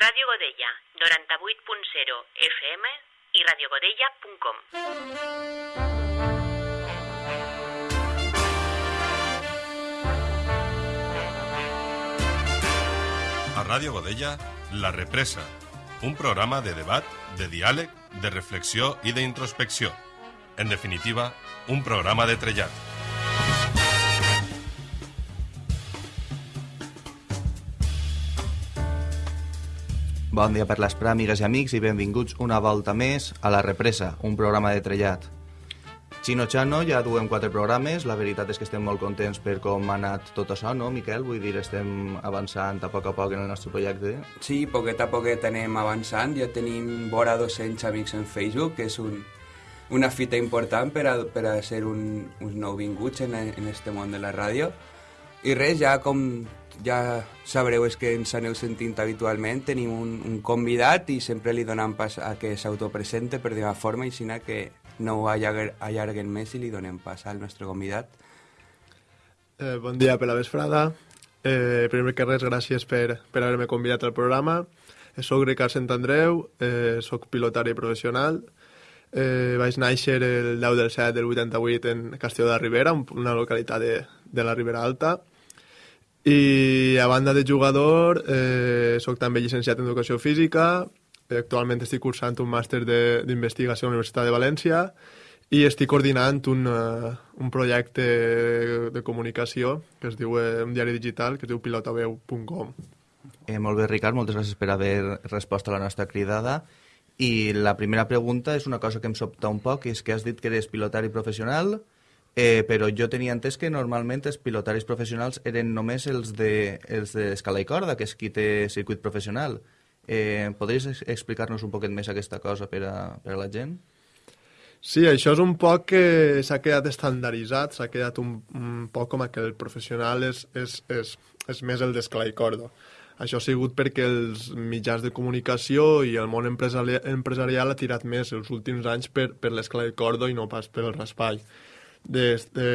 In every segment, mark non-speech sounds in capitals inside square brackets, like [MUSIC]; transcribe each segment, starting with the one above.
Ràdio Godella, 98.0 FM i radiogodella.com. A Ràdio Godella, La Represa, un programa de debat, de diàleg, de reflexió i d'introspecció. En definitiva, un programa de trellat. Bon dia per l'esprà, amigues i amics, i benvinguts una volta més a La Represa, un programa de trellat. Xino Chano, ja duem quatre programes, la veritat és que estem molt contents per com ha anat tot això, no, Miquel? Vull dir, estem avançant a poc a poc en el nostre projecte. Sí, poquet a poquet anem avançant, ja tenim vora 200 amics en Facebook, que és un, una fita important per a, per a ser un, uns nouvinguts en, en este món de la ràdio. I res, ja com ja sabreu és que ens aneu sentint habitualment, tenim un, un convidat i sempre li donem pas a que s'autopresente per d'una forma i sinó que no ho allarguen, allarguen més i li donem pas al nostre convidat. Eh, bon dia per la vesprada. Eh, primer que res, gràcies per, per haver-me convidat al programa. Eh, soc Ricard Sant Andreu, eh, soc pilotari professional. Eh, vaig néixer el 10 del 7 del 88 en Castelló de la Ribera, una localitat de, de la Ribera Alta. I a banda de jugador, eh, soc també llicenciat en Educació Física, eh, actualment estic cursant un màster d'investigació a la Universitat de València i estic coordinant un, uh, un projecte de comunicació que es diu eh, un diari digital que es diu pilotaveu.com. Eh, molt bé, Ricard, moltes gràcies per haver respost a la nostra cridada. I la primera pregunta és una cosa que em sobta un poc, és que has dit que eres pilotari professional, eh, però jo tenia entès que normalment els pilotaris professionals eren només els de els d'escala i corda, que és qui té circuit professional. Eh, podries ex- explicar-nos un poquet més aquesta cosa per a, per a la gent? Sí, això és un poc que s'ha quedat estandarditzat, s'ha quedat un, un poc com que el professional és, és, és, és més el d'escala i corda. Això ha sigut perquè els mitjans de comunicació i el món empresari empresarial ha tirat més els últims anys per, per l'escala i corda i no pas per el raspall. De, de,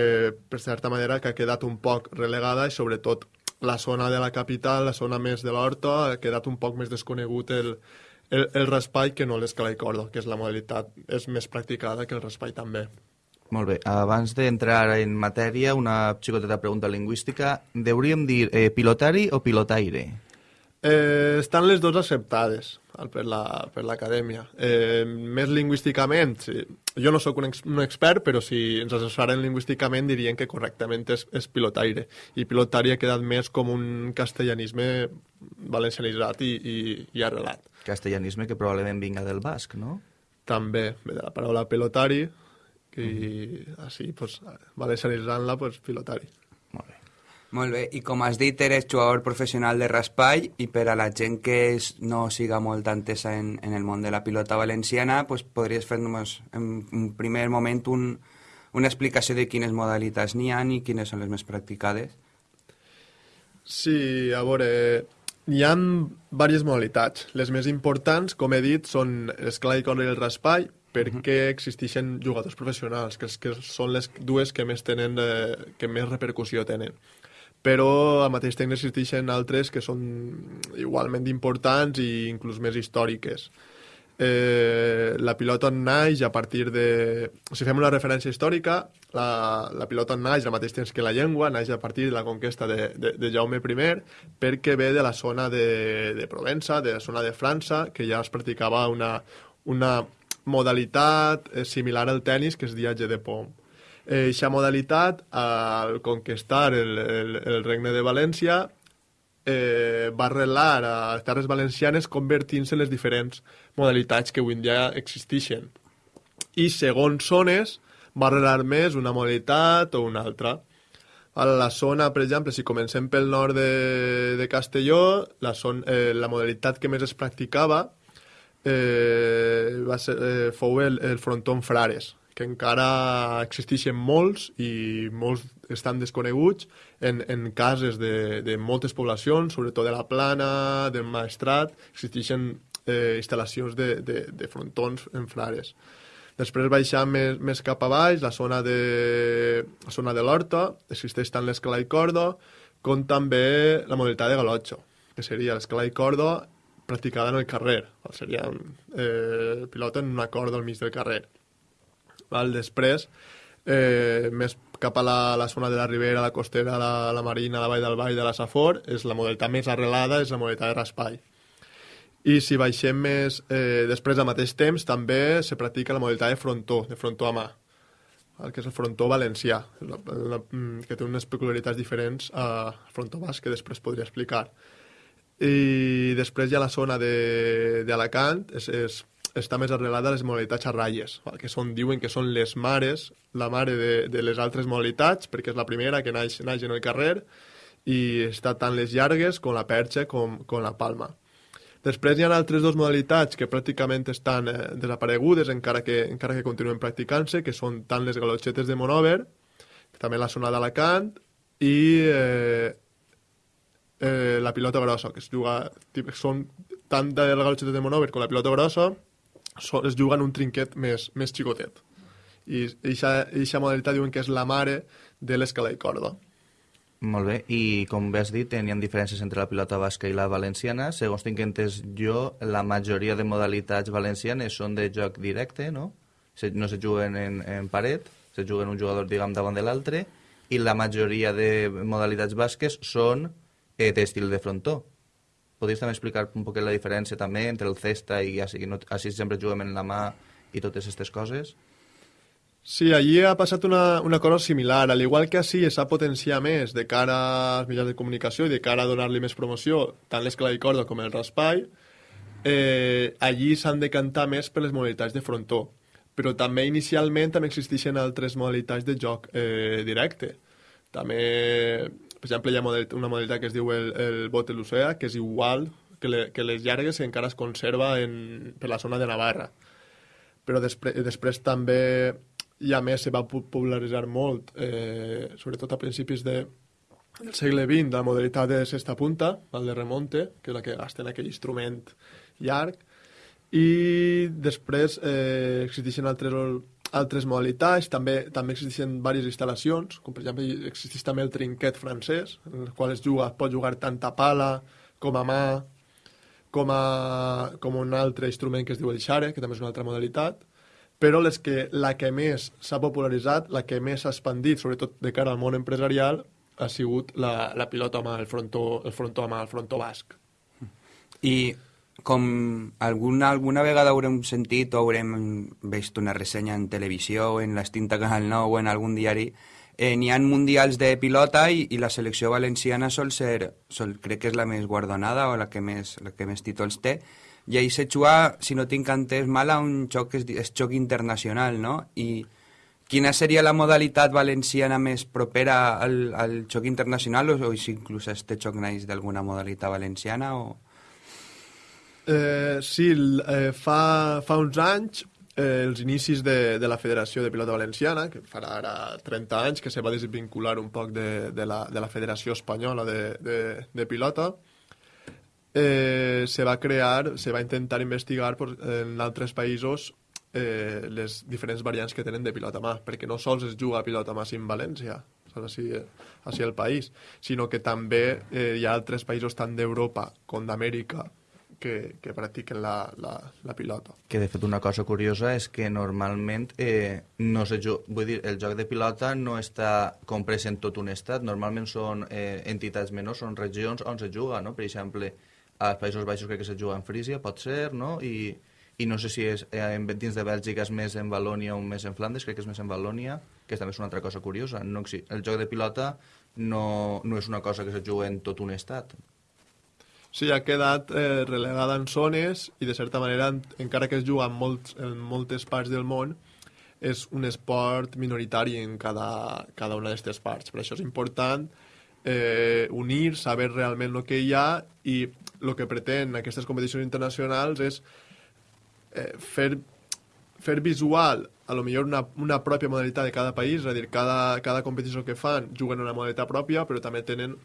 per certa manera que ha quedat un poc relegada i sobretot la zona de la capital, la zona més de l'Horta, ha quedat un poc més desconegut el, el, el raspall que no l'escala i corda, que és la modalitat és més practicada que el raspall també. Molt bé, abans d'entrar en matèria, una xicoteta pregunta lingüística. Deuríem dir eh, pilotari o pilotaire? Eh, estan les dues acceptades per la- per l'acadèmia. La, eh, més lingüísticament, sí. jo no sóc un, ex, un expert, però si ens assessoren lingüísticament dirien que correctament és, és pilotaire. I pilotari ha quedat més com un castellanisme valencianitzat i, i, i arrelat. Castellanisme que probablement vinga del basc, no? També ve de la paraula pelotari, que mm. així, pues, valencianitzant-la, pues, pilotari. Molt bé. I com has dit, eres jugador professional de raspall i per a la gent que és, no siga molt entesa en, en el món de la pilota valenciana, pues, podries fer-nos en un primer moment un, una explicació de quines modalitats n'hi ha i quines són les més practicades. Sí, a veure, hi ha diverses modalitats. Les més importants, com he dit, són l'escala i corda i el raspall, perquè existeixen jugadors professionals, que, que són les dues que més tenen, eh, que més repercussió tenen. Però al mateix temps existeixen altres que són igualment importants i inclús més històriques. Eh, la pilota naix a partir de... Si fem una referència històrica, la, la pilota naix al mateix temps que la llengua, naix a partir de la conquesta de, de, de Jaume I, perquè ve de la zona de, de Provença, de la zona de França, que ja es practicava una, una modalitat eh, similar al tennis, que és viatge de pom. Eixa modalitat, al conquistar el, el, el regne de València, eh, va arrelar a les terres valencianes convertint-se en les diferents modalitats que avui en dia existeixen. I segons zones va arrelar més una modalitat o una altra. A la zona, per exemple, si comencem pel nord de, de Castelló, la, son, eh, la modalitat que més es practicava eh, va ser, eh, fou el, el fronton Frares, que encara existeixen molts i molts estan desconeguts en, en cases de, de moltes poblacions, sobretot de la Plana, del Maestrat, existeixen eh, instal·lacions de, de, de frontons en Frares. Després baixant més, més cap a baix, la zona de, la zona de l'Horta, existeix tant l'escala i corda, com també la modalitat de galotxo, que seria l'escala i corda practicada en el carrer. Seria eh, pilota en una corda al mig del carrer. Val? Després, eh, més cap a la, la zona de la Ribera, la Costera, la, la Marina, la Vall del Vall, de la Safor, és la modalitat més arrelada, és la modalitat de raspall. I si baixem més, eh, després al mateix temps, també se practica la modalitat de frontó, de frontó a mà, el que és el frontó valencià, la, la, mm, que té unes peculiaritats diferents al frontó basc, que després podria explicar. I després hi ha la zona d'Alacant, és, és, està més arrelada a les modalitats a ratlles, que són, diuen que són les mares, la mare de, de les altres modalitats, perquè és la primera que naix, naix en el carrer, i està tant les llargues com la perxa com, com la palma. Després hi ha altres dues modalitats que pràcticament estan eh, desaparegudes encara que, encara que continuen practicant-se, que són tant les galotxetes de Monover, també la zona d'Alacant, i eh, eh, la pilota grossa, que es juga, són tant de la galotxeta de Monover com la pilota grossa, es juguen un trinquet més, més xicotet. I aquesta modalitat diuen que és la mare de l'escala i corda. Molt bé, i com bé has dit, ha diferències entre la pilota basca i la valenciana. Segons tinc entès jo, la majoria de modalitats valencianes són de joc directe, no? No se juguen en, en paret, se juguen un jugador, diguem, davant de l'altre, i la majoria de modalitats basques són eh, d'estil de frontó. Podries també explicar un poc la diferència també entre el cesta i així, no, així sempre juguem en la mà i totes aquestes coses? Sí, allí ha passat una, una cosa similar. Al igual que així s'ha potenciat més de cara als mitjans de comunicació i de cara a donar-li més promoció, tant l'escala i corda com el raspall, eh, allí s'han de cantar més per les modalitats de frontó. Però també inicialment també existeixen altres modalitats de joc eh, directe. També, per exemple, hi ha una modalitat que es diu el, el bot de l'ocea, que és igual que, le, que les llargues que encara es conserva en, per la zona de Navarra. Però després, després també i a més se va popularitzar molt, eh, sobretot a principis de, del segle XX, la modalitat de sexta punta, el de remonte, que és la que gasten aquell instrument llarg, i després eh, existeixen altres, altres modalitats, també, també existeixen diverses instal·lacions, com per exemple existeix també el trinquet francès, en el qual es juga, pot jugar tant a pala com a mà, com, a, com un altre instrument que es diu el xare, que també és una altra modalitat, però les que, la que més s'ha popularitzat, la que més s'ha expandit, sobretot de cara al món empresarial, ha sigut la, la pilota mà, el frontó, el frontó mà, el frontó basc. I com alguna, alguna vegada haurem sentit o haurem vist una ressenya en televisió o en l'Extinta Canal 9 o en algun diari, eh, n'hi ha mundials de pilota i, i la selecció valenciana sol ser, sol, crec que és la més guardonada o la que més, la que més títols té, i ahir se juga, si no tinc entès mal, a un xoc és, és xoc internacional, no? I quina seria la modalitat valenciana més propera al, al xoc internacional o, o si inclús este xoc naix d'alguna modalitat valenciana o... Eh, sí, eh, fa, fa uns anys eh, els inicis de, de la Federació de Pilota Valenciana, que farà ara 30 anys que se va desvincular un poc de, de, la, de la Federació Espanyola de, de, de Pilota, eh, se va crear, se va intentar investigar por, en altres països eh, les diferents variants que tenen de pilota mà, perquè no sols es juga a pilota mà en València, així, així el país, sinó que també eh, hi ha altres països tant d'Europa com d'Amèrica que, que practiquen la, la, la pilota. Que de fet una cosa curiosa és que normalment eh, no se juga, vull dir, el joc de pilota no està comprès en tot un estat, normalment són eh, entitats menors, són regions on se juga, no? Per exemple, als Països Baixos crec que se juga en Frísia, pot ser, no? I, i no sé si és eh, dins de Bèlgica és més en Valònia o més en Flandes, crec que és més en Valònia, que també és una altra cosa curiosa. No, el joc de pilota no, no és una cosa que se juga en tot un estat. Sí, ha quedat eh, relegada en zones i, de certa manera, encara que es juga en, molts, en moltes parts del món, és un esport minoritari en cada, cada una d'aquestes parts. Per això és important eh, unir, saber realment el que hi ha i el que pretén aquestes competicions internacionals és eh, fer, fer visual a lo millor una, una pròpia modalitat de cada país, és a dir, cada, cada competició que fan juguen una modalitat pròpia, però també tenen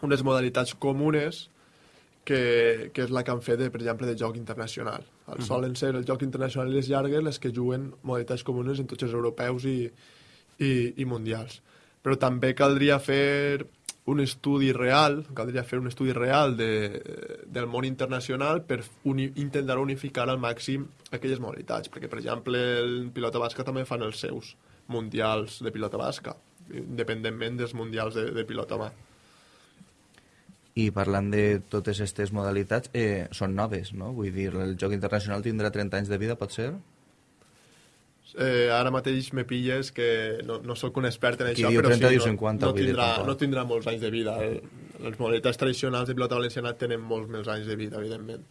unes modalitats comunes que, que és la que han fet, de, per exemple, de joc internacional. El, uh -huh. Solen ser el joc internacional i les llargues les que juguen modalitats comunes en tots els europeus i, i, i mundials. Però també caldria fer un estudi real, caldria fer un estudi real de, del món internacional per uni, intentar unificar al màxim aquelles modalitats, perquè, per exemple, el pilota basca també fan els seus mundials de pilota basca, independentment dels mundials de, de pilota mà. I parlant de totes aquestes modalitats, eh, són noves, no? Vull dir, el joc internacional tindrà 30 anys de vida, pot ser? Eh, ara mateix me pilles que no, no sóc un expert en Qui això, diu però 30 sí, diu 50, no, no, tindrà, no tindrà molts anys de vida. El, les modalitats tradicionals de pilota valenciana tenen molts més anys de vida, evidentment.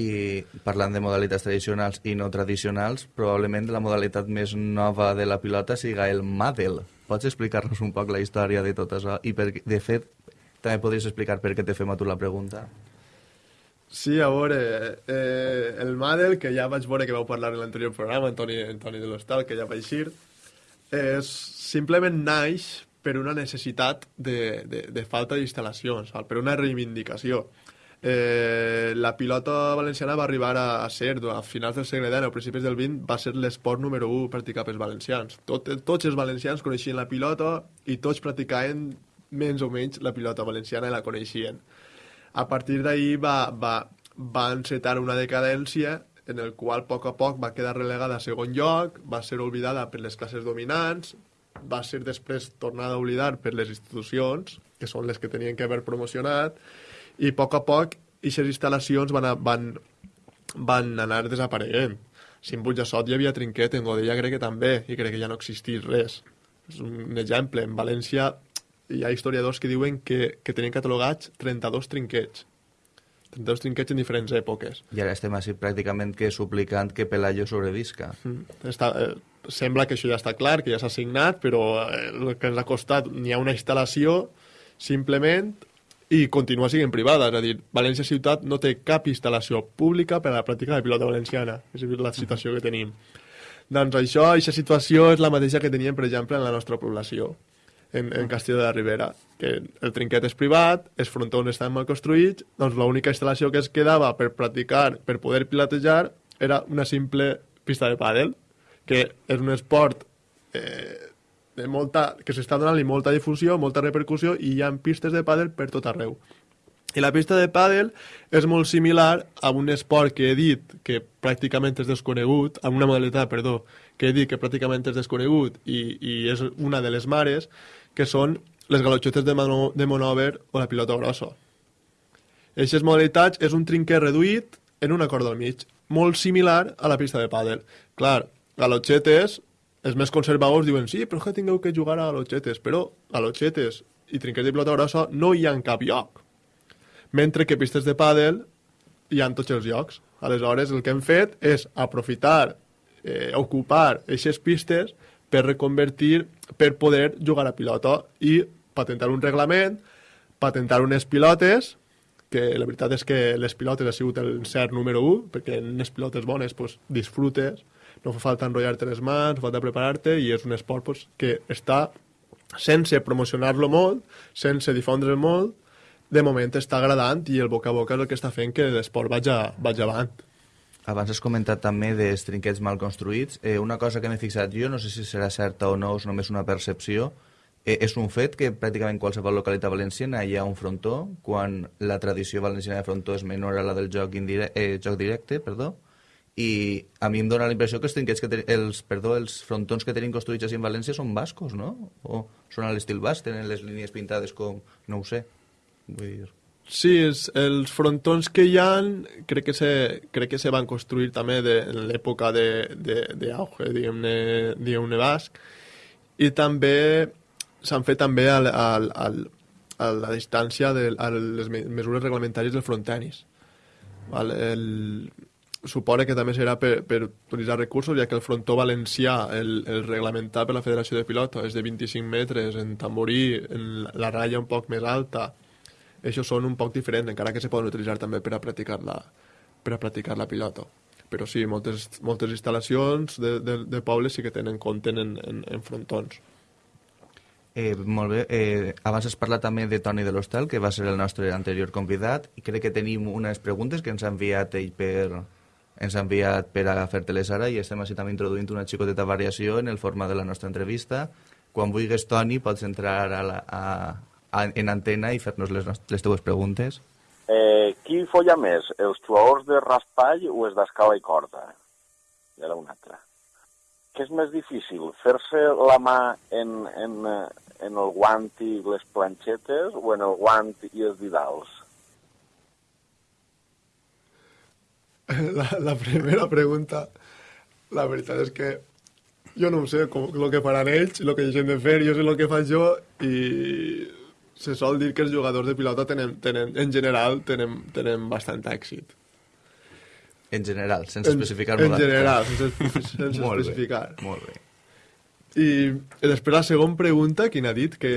I parlant de modalitats tradicionals i no tradicionals, probablement la modalitat més nova de la pilota siga el Madel. Pots explicar-nos un poc la història de tot això? I, per, de fet, també podries explicar per què te fem a tu la pregunta? Sí, a veure, eh, el Madel, que ja vaig veure que vau parlar en l'anterior programa, Antoni, Antoni de l'Hostal, que ja va eixir, és, simplement naix per una necessitat de, de, de falta d'instal·lacions, per una reivindicació. Eh, la pilota valenciana va arribar a, a ser, a finals del segle XIX o principis del XX, va ser l'esport número 1 practicat pels valencians. Tot, tots els valencians coneixien la pilota i tots practicaven menys o menys la pilota valenciana i la coneixien. A partir d'ahir va, va, va encetar una decadència en el qual a poc a poc va quedar relegada a segon lloc, va ser oblidada per les classes dominants, va ser després tornada a oblidar per les institucions, que són les que tenien que haver promocionat, i a poc a poc aquestes instal·lacions van, a, van, van anar desapareguent. Si en Butjassot hi havia trinquet, en Godella crec que també, i crec que ja no existís res. És un exemple. En València hi ha historiadors que diuen que, que tenien catalogats 32 trinquets. 32 trinquets en diferents èpoques. I ara estem així pràcticament que suplicant que Pelayo sobrevisca. Mm. Està, eh, sembla que això ja està clar, que ja s'ha signat, però eh, el que ens ha costat, n'hi ha una instal·lació, simplement, i continua sent privada. És a dir, València Ciutat no té cap instal·lació pública per a la pràctica de pilota valenciana. És a dir, la situació que tenim. Doncs això, aquesta situació és la mateixa que teníem, per exemple, en la nostra població, en, en Castelló de la Ribera, que el trinquet és privat, els frontons estan mal construïts, doncs l'única instal·lació que es quedava per practicar, per poder pilotejar, era una simple pista de pàdel, que és un esport eh, de molta, que s'està donant-li molta difusió, molta repercussió, i hi ha pistes de pàdel per tot arreu. I la pista de pàdel és molt similar a un esport que he dit que pràcticament és desconegut, a una modalitat, perdó, que he dit que pràcticament és desconegut i, i és una de les mares, que són les galotxetes de, mano, de monòver o la pilota grossa. Aquestes modalitats és un trinquet reduït en una corda al mig, molt similar a la pista de pàdel. Clar, galotxetes, els més conservadors diuen sí, però que tingueu que jugar a galotxetes, però galotxetes i trinquets de pilota grossa no hi ha en cap lloc. Mentre que pistes de pàdel hi ha en tots els llocs. Aleshores, el que hem fet és aprofitar, eh, ocupar aquestes pistes per reconvertir, per poder jugar a pilota i patentar un reglament, patentar unes pilotes, que la veritat és que les pilotes ha sigut el cert número 1, perquè en les pilotes bones pues, disfrutes, no fa falta enrotllar-te les mans, falta preparar-te, i és un esport pues, que està, sense promocionar-lo molt, sense difondre'l molt, de moment està agradant i el boca a boca és el que està fent que l'esport vagi, vagi avant. Abans has comentat també dels trinquets mal construïts. Eh, una cosa que m'he fixat jo, no sé si serà certa o no, és només una percepció, eh, és un fet que pràcticament qualsevol localitat valenciana hi ha un frontó, quan la tradició valenciana de frontó és menor a la del joc, indire eh, joc directe, perdó, i a mi em dóna la impressió que els trinquets que ten, els, perdó, els frontons que tenim construïts així en València són bascos, no? O són a l'estil basc, tenen les línies pintades com... no ho sé. Vull dir... Sí, és, els frontons que hi ha crec que se, crec que se van construir també de, en l'època d'auge, diguem-ne diguem basc, i també s'han fet també al, al, al, a la distància de a les me- mesures reglamentàries del frontenis. Val? El, suposa que també serà per, per utilitzar recursos, ja que el frontó valencià, el, el reglamentat per la Federació de Pilota, és de 25 metres, en tamborí, en la ratlla un poc més alta, això són un poc diferents, encara que se poden utilitzar també per a practicar la, per a practicar la pilota. Però sí, moltes, moltes instal·lacions de, de, de pobles sí que tenen compte en, en, en frontons. Eh, molt bé. Eh, abans has parlat també de Toni de l'Hostal, que va ser el nostre anterior convidat, i crec que tenim unes preguntes que ens ha enviat ell per, ens ha enviat per a fer-te-les ara i estem així també introduint una xicoteta variació en el format de la nostra entrevista. Quan vulguis, Toni, pots entrar a la, a, a- en antena i fer-nos les, les teues preguntes. Eh, qui folla més, els jugadors de raspall o els d'escala i corda? I ara un altre. Què és més difícil, fer-se la mà en, en, eh, en el guant i les planxetes o en el guant i els didals? [LAUGHS] La, la primera pregunta, la veritat és que jo no ho sé, com el que faran ells, el que deixen de fer, jo sé el que faig jo i se sol dir que els jugadors de pilota tenen, tenen en general tenen, tenen bastant èxit. En general, sense En- especificar En general, sense, [LAUGHS] sense Molt bé, especificar. Molt bé. I després la segona pregunta, quina ha dit? Que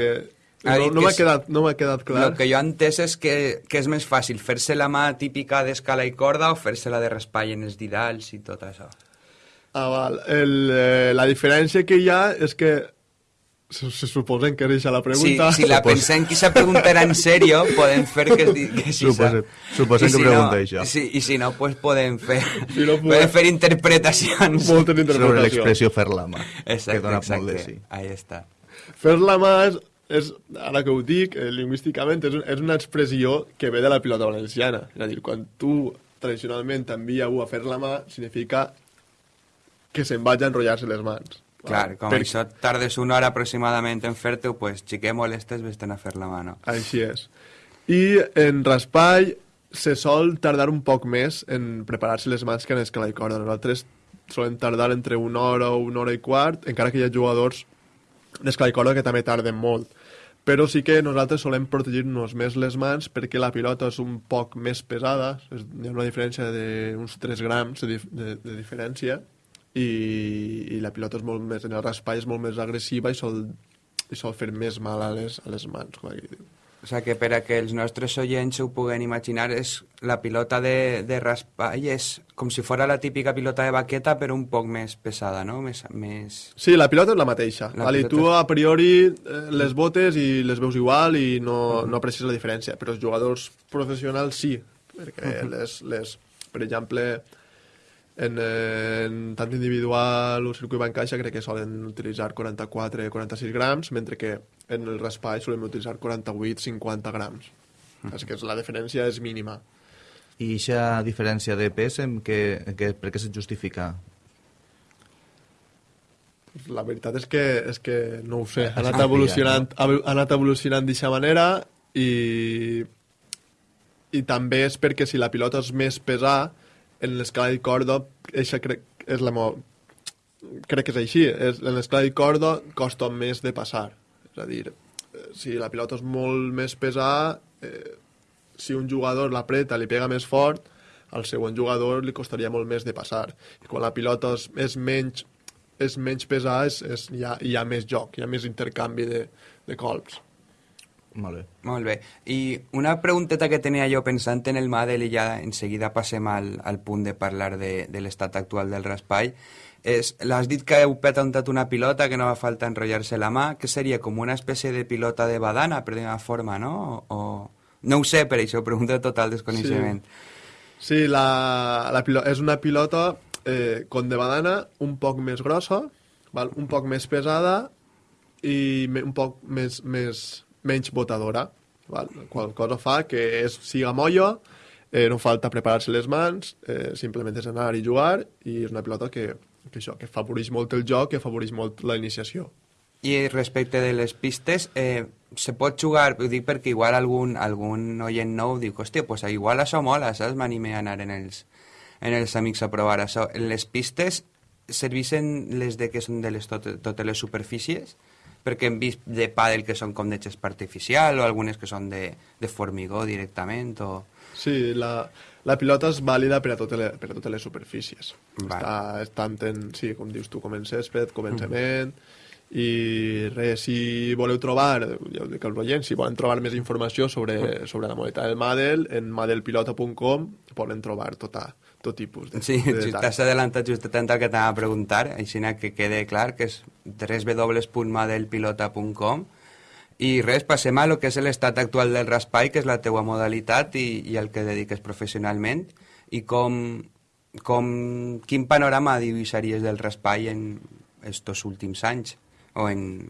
Ha no, dit no que m'ha quedat, no m'ha quedat clar. El que jo he entès és que, que és més fàcil fer-se la mà típica d'escala i corda o fer-se la de raspall en els didals i tot això. Ah, val. El, eh, la diferència que hi ha és que se, se suposen que això la Si, pregunta. si la [LAUGHS] pensem que se preguntarà en sèrio, podem fer que, que sí. Suposem- suposem I que si pregunta no, això. Sí, I si no, pues podem fer, Si no, pues- podem fer interpretacions. Moltes Sobre interpretacions. l'expressió fer la mà. Exacte, que dona exacte. molt de sí. Ahí està. Fer la mà és, és, ara que ho dic, eh, lingüísticament, és, és una expressió que ve de la pilota valenciana. És a dir, quan tu tradicionalment t'envia algú a fer la mà, significa que se'n vagi a enrotllar-se les mans. Clar, com Per- això tardes una hora aproximadament en fer-te, pues, xiquet molestes, vés-te'n a fer la mà, no? Així és. I en raspall se sol tardar un poc més en preparar-se les mans que en escala i corda. Nosaltres solem tardar entre una hora o una hora i quart, encara que hi ha jugadors d'escala i corda que també tarden molt. Però sí que nosaltres solem protegir-nos més les mans perquè la pilota és un poc més pesada, és, hi ha una diferència d'uns 3 grams de, de, de diferència, i, i la pilota és molt més, en el raspall és molt més agressiva i sol, i sol fer més mal a les, a les mans, com aquí diu. O sigui que per a que els nostres oients ho puguen imaginar, és la pilota de, de raspall és com si fora la típica pilota de baqueta, però un poc més pesada, no? Més, més... Sí, la pilota és la mateixa. La vale, pilota tu a priori eh, les botes i les veus igual i no, no aprecies la diferència, però els jugadors professionals sí, perquè les, les, per exemple, en, en tant individual o circuit bancaixa crec que solen utilitzar 44-46 grams, mentre que en el raspall solem utilitzar 48-50 grams. És que és- la diferència és mínima. I aquesta diferència de pes, en què, en què, per què se justifica? La veritat és que, és que no ho sé. Ha anat evolucionant, ha anat evolucionant d'aquesta manera i, i també és perquè si la pilota és més pesada, en l'escala i corda, eixa crec, és la mo... crec que és així. És, en l'escala i corda costa més de passar. És a dir, eh, si la pilota és molt més pesada, eh, si un jugador l'apreta, li pega més fort, al següent jugador li costaria molt més de passar. I quan la pilota és, és menys és menys pesada, és, és, hi, ha, hi ha més joc, hi ha més intercanvi de, de colps. Molt bé. Molt bé. I una pregunteta que tenia jo pensant en el Madel i ja en seguida passem al, al punt de parlar de, de l'estat actual del raspall, és, l'has dit que heu petantat una pilota que no va falta enrotllar-se la mà, que seria com una espècie de pilota de badana, per dir una forma, no? O, no ho sé, per això, pregunto de total desconeixement. Sí, la, la pilo és una pilota eh, com de badana, un poc més grossa, val? un poc més pesada i me, un poc més, més, menys botadora. Val? Qual cosa fa que és, siga molla, eh, no falta preparar-se les mans, eh, simplement és anar i jugar, i és una pilota que, que, això, que afavoreix molt el joc, que afavoreix molt la iniciació. I respecte de les pistes, eh, se pot jugar, ho dic perquè igual algun, algun oient nou diu, hòstia, pues igual això mola, saps? M'anime a anar en els, en els amics a provar això. Les pistes serveixen les de que són de les tot, totes les superfícies? Perquè hem vist de pàdel que són com de xespa artificial o algunes que són de, de formigó directament o... Sí, la, la pilota és vàlida per a totes les, per a totes les superfícies. Vale. Està, tant en, sí, com dius tu, com en césped, com en cement, i res, si voleu trobar, ja ho dic als oients, si volen trobar més informació sobre, [LAUGHS] sobre la modalitat del Madel, en madelpilota.com poden trobar tota, tot tipus de, Sí, de detalls. t'has adelantat just tant el que t'anava a preguntar, així que quede clar que és www.madelpilota.com i res, passem a lo que és l'estat actual del raspall, que és la teua modalitat i, i el que dediques professionalment. I com, com quin panorama dibuixaries del raspall en estos últims anys? O en,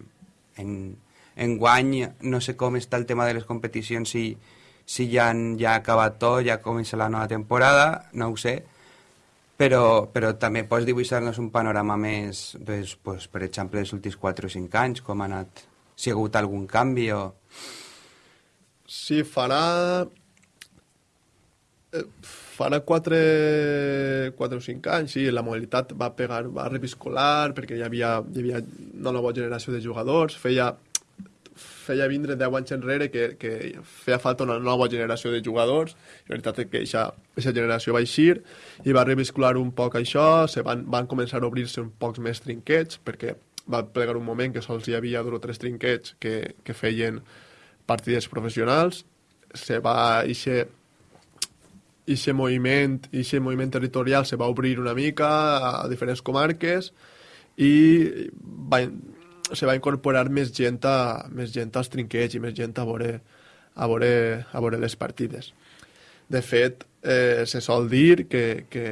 en, Enguany no sé com està el tema de les competicions, si, si ja, han, ja ha acabat tot, ja comença la nova temporada, no ho sé, però, però també pots dibuixar-nos un panorama més, pues, pues, per exemple, dels últims 4 o 5 anys, com ha anat, si ha hagut algun canvi o... Sí, farà... eh, Farà 4, 4 o 5 anys, sí, la modalitat va pegar, va reviscolar, perquè hi havia, hi havia una nova generació de jugadors, feia, feia vindre 10 anys enrere que, que feia falta una nova generació de jugadors, i la veritat és que aquesta generació va eixir i va reviscolar un poc això, se van, van començar a obrir-se un pocs més trinquets, perquè va plegar un moment que sols hi havia dos o tres trinquets que, que feien partides professionals, se va eixe ixe moviment, ixe moviment territorial se va obrir una mica a diferents comarques i va, se va incorporar més gent, a, més gent als trinquets i més gent a veure, a veure, a veure les partides. De fet, eh, se sol dir que, que,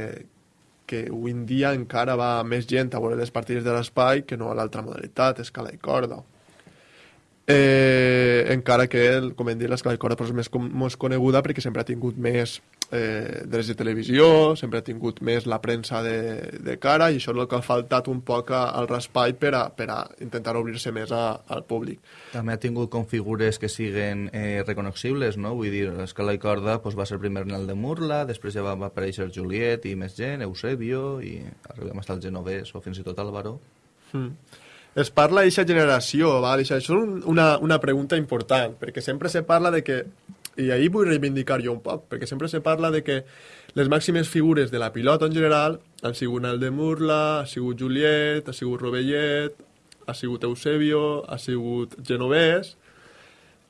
que avui en dia encara va més gent a veure les partides de l'espai que no a l'altra modalitat, escala i corda. Eh, encara que, el, com hem dit, corda és més, com, més coneguda perquè sempre ha tingut més eh, drets de televisió, sempre ha tingut més la premsa de, de cara i això és el que ha faltat un poc a- al raspall per a, per a intentar obrir-se més a, al públic. També ha tingut com figures que siguen eh, reconocibles, no? Vull dir, l'escala i corda pues, va ser primer en el de Murla, després ja va, va aparèixer Juliet i més gent, Eusebio, i arribem fins al Genovès o fins i tot Álvaro. Mm. Es parla d'aquesta generació, val? Això és un, una, una pregunta important, perquè sempre se parla de que, i ahir vull reivindicar jo un poc, perquè sempre se parla de que les màximes figures de la pilota en general han sigut el de Murla, ha sigut Juliet, ha sigut Rovellet, ha sigut Eusebio, ha sigut Genovès,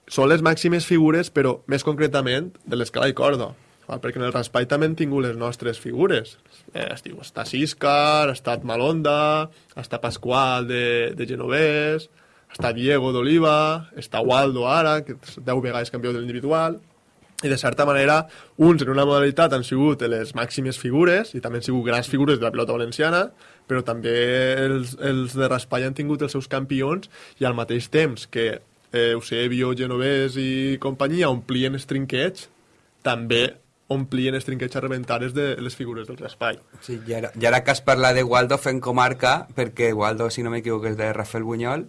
són les màximes figures, però més concretament de l'escala i corda. Val? Perquè en el raspall també hem tingut les nostres figures. Eh, estiu, està Siscar, ha estat Malonda, està Pasqual de, de Genovès, està Diego d'Oliva, està Waldo ara, que és 10 vegades campió de l'individual, i de certa manera, uns en una modalitat han sigut les màximes figures, i també han sigut grans figures de la pilota valenciana, però també els, els de raspall han tingut els seus campions, i al mateix temps que eh, Eusebio, Genovès i companyia omplien els trinquets, també omplien els trinquets a rebentares de les figures del raspall. Sí, i ara, i ara que has parlat de Waldo fent comarca, perquè Waldo, si no m'equivoco, és de Rafael Bunyol,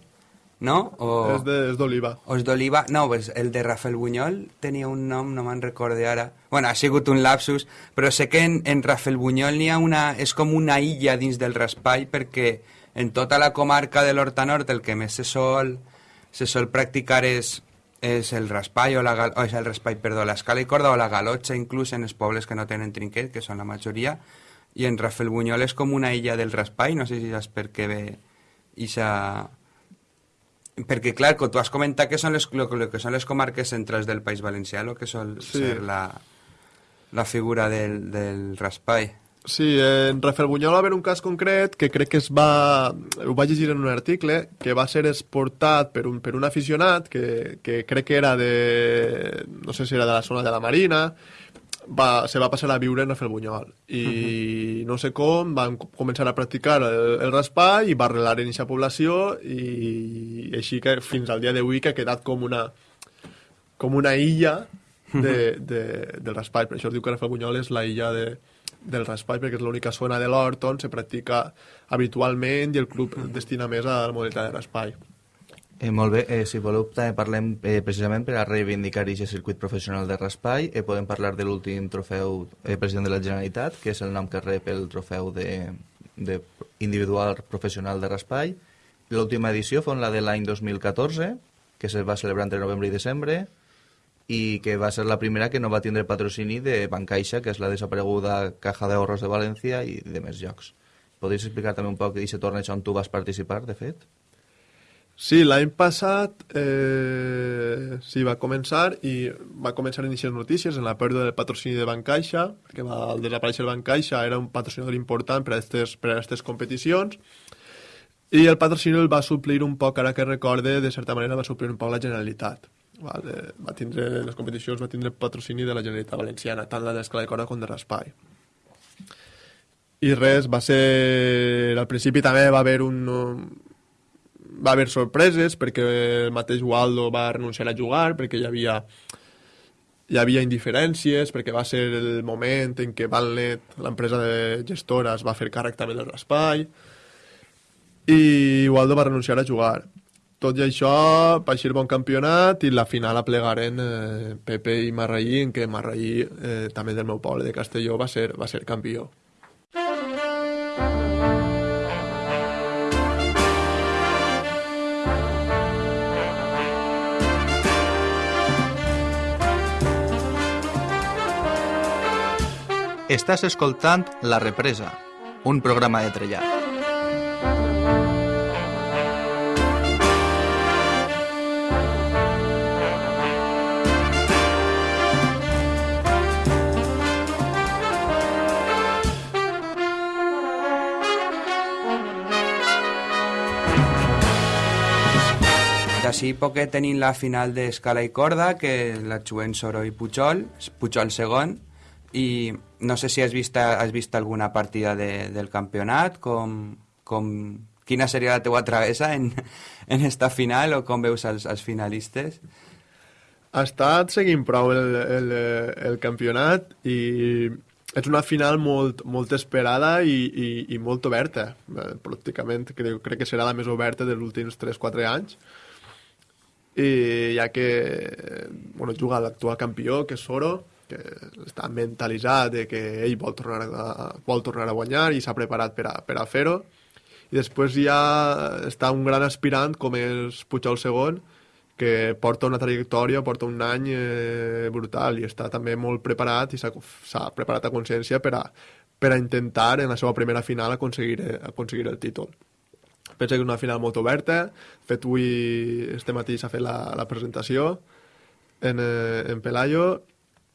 no? O, És d'Oliva. o és d'Oliva? No, pues el de Rafael Bunyol tenia un nom, no me'n recorde ara. Bueno, ha sigut un lapsus, però sé que en, en Rafael Bunyol n'hi ha una... és com una illa dins del raspall, perquè en tota la comarca de l'Horta Nord el que més se sol, se sol practicar és, és el raspall o, la, gal- o és el raspall, perdó, l'escala i corda o la galotxa inclús en els pobles que no tenen trinquet, que són la majoria, i en Rafael Bunyol és com una illa del raspall, no sé si saps per què ve ixa... Perquè, clar, que tu has comentat que són les, lo, lo que són les comarques centrals del País Valencià, el que sol Sí. ser la, la figura del, del raspall. Sí, en Rafael Bunyol va haver un cas concret que crec que es va... Ho vaig llegir en un article, que va ser exportat per un, per un aficionat que, que crec que era de... no sé si era de la zona de la Marina, va, se va passar a viure en Rafael Bunyol. I no sé com, van co- començar a practicar el, el raspall i va arrelar en aquesta població i així que fins al dia d'avui que ha quedat com una com una illa de, de, del raspall. Per això es diu que Rafael Bunyol és la illa de, del raspall, perquè és l'única zona de l'hort on se practica habitualment i el club destina més a la modalitat de raspall. Eh, molt bé, eh, si voleu també parlem eh, precisament per a reivindicar aquest circuit professional de raspall. Eh, podem parlar de l'últim trofeu eh, president de la Generalitat, que és el nom que rep el trofeu de, de individual professional de raspall. L'última edició fou la de l'any 2014, que se va celebrar entre novembre i desembre, i que va ser la primera que no va tindre patrocini de Bancaixa, que és la desapareguda Caja d'Ahorros de València i de més llocs. Podries explicar també un poc d'aquest torneig on tu vas participar, de fet? Sí, l'any passat eh, sí, va començar i va començar a iniciar notícies en la pèrdua del patrocini de Bancaixa, que va, al desaparèixer Bancaixa era un patrocinador important per a aquestes, per a aquestes competicions, i el patrocini el va suplir un poc, ara que recorde, de certa manera va suplir un poc la Generalitat. Val? Eh, va tindre, les competicions va tindre patrocini de la Generalitat Valenciana, tant la d'escala de corda com de raspall. I res, va ser... Al principi també va haver un, va haver sorpreses perquè el mateix Waldo va renunciar a jugar, perquè hi havia hi havia indiferències, perquè va ser el moment en què Valnet, l'empresa de gestora, es va fer càrrec també del raspall, i Waldo va renunciar a jugar. Tot i això, va eixir bon campionat i la final aplegaren eh, Pepe i Marraí, en què Marraí, eh, també del meu poble de Castelló, va ser, va ser campió. Estàs escoltant La Represa, un programa de trellar. D'ací poquet tenim la final d'escala i corda, que la juguen Soro i Pujol, Pujol segon, i no sé si has vist, has vist alguna partida de, del campionat, com, com, quina seria la teua travessa en, [LAUGHS] en esta final o com veus els, els finalistes? Ha estat seguint prou el, el, el campionat i és una final molt, molt esperada i, i, i molt oberta. Eh, pràcticament crec, crec que serà la més oberta dels últims 3-4 anys i ja que bueno, juga l'actual campió, que és Soro, que està mentalitzat de que ell vol tornar a, vol tornar a guanyar i s'ha preparat per a, per a fer-ho. I després ja està un gran aspirant com és Puigol segon, que porta una trajectòria, porta un any eh, brutal i està també molt preparat i s'ha preparat a consciència per a, per a intentar en la seva primera final aconseguir, aconseguir el títol. Penso que és una final molt oberta. Fet, avui, este matí s'ha fet la, la presentació en, eh, en Pelayo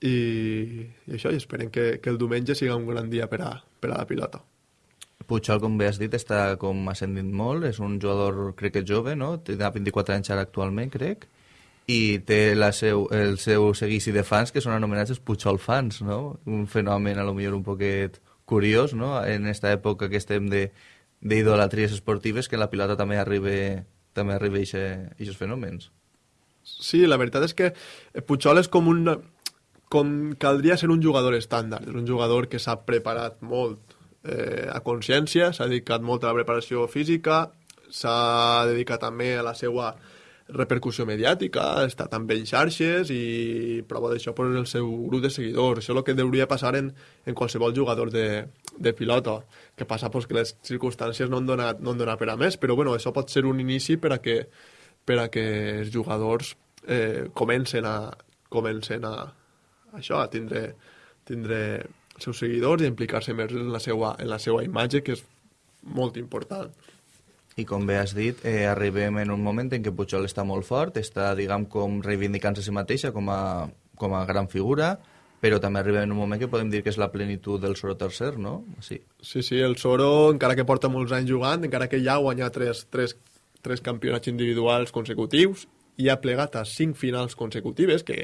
i, i això, i esperem que, que el diumenge siga un gran dia per a, per a la pilota. Puigol, com bé has dit, està com ascendint molt, és un jugador, crec que jove, no? Té 24 anys ara actualment, crec, i té la seu, el seu seguici de fans que són anomenats els Puigol fans, no? Un fenomen, a lo millor, un poquet curiós, no? En esta època que estem de, d'idolatries esportives que la pilota també arriba també arriba aquests fenòmens. Sí, la veritat és que Puigol és com un... com caldria ser un jugador estàndard, és un jugador que s'ha preparat molt eh, a consciència, s'ha dedicat molt a la preparació física, s'ha dedicat també a la seva repercussió mediàtica, està també en xarxes i prova d'això per el seu grup de seguidors. Això és el que hauria passar en, en qualsevol jugador de, de pilota. Que passa pues, que les circumstàncies no han, donat, no han donat per a més, però bueno, això pot ser un inici per a que, per a que els jugadors eh, comencen a, comencen a, això, a tindre, tindre els seus seguidors i implicar-se més en la, seva, en la seva imatge, que és molt important. I com bé has dit, eh, arribem en un moment en què Pujol està molt fort, està, diguem, com reivindicant-se a si mateixa com a, com a gran figura, però també arribem en un moment que podem dir que és la plenitud del Soro tercer, no? Sí, sí, sí el Soro, encara que porta molts anys jugant, encara que ja ha guanyat tres, tres, tres campionats individuals consecutius, i ha plegat a cinc finals consecutives, que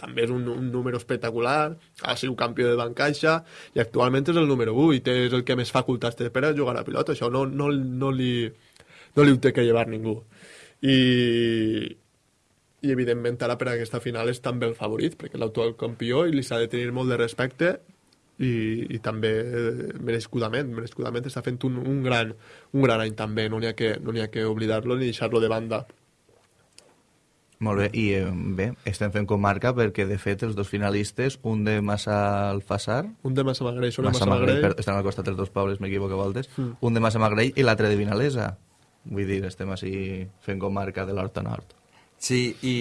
també és un, un número espectacular, ha sigut campió de Bancaixa, i actualment és el número 8, és el que més facultats té per a jugar a pilota, això no, no, no, li, no li ho té que llevar ningú. I, i evidentment ara per a aquesta final és també el favorit, perquè l'actual campió i li s'ha de tenir molt de respecte i, i també merescudament, merescudament està fent un, un, gran, un gran any també, no n'hi ha que, no ha que oblidar-lo ni deixar-lo de banda. Molt bé, i eh, bé, estem fent comarca perquè, de fet, els dos finalistes, un de Massa Alfassar... Un de Massa Magrell, són Massa Magrell. Magrell. estan al costat dels dos pobles, m'equivoco a voltes. Mm. Un de Massa Magrell i l'altre de Vinalesa. Vull dir, estem així fent comarca de l'Horta Nord. Sí, i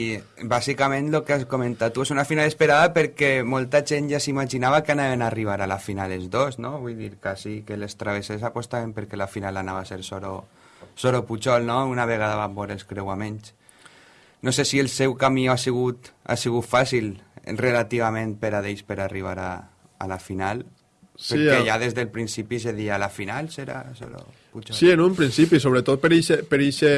bàsicament el que has comentat tu és una final esperada perquè molta gent ja s'imaginava que anaven a arribar a la final els dos, no? Vull dir, quasi que les travessers apostaven perquè la final anava a ser Soro, Soro Puigol, no? Una vegada van veure els creuaments no sé si el seu camí ha sigut, ha sigut fàcil relativament per a d'ells per arribar a, a la final, sí, perquè ja des del principi se dia la final serà solo Pujol. Sí, en un principi, sobretot per ixe, per ixe,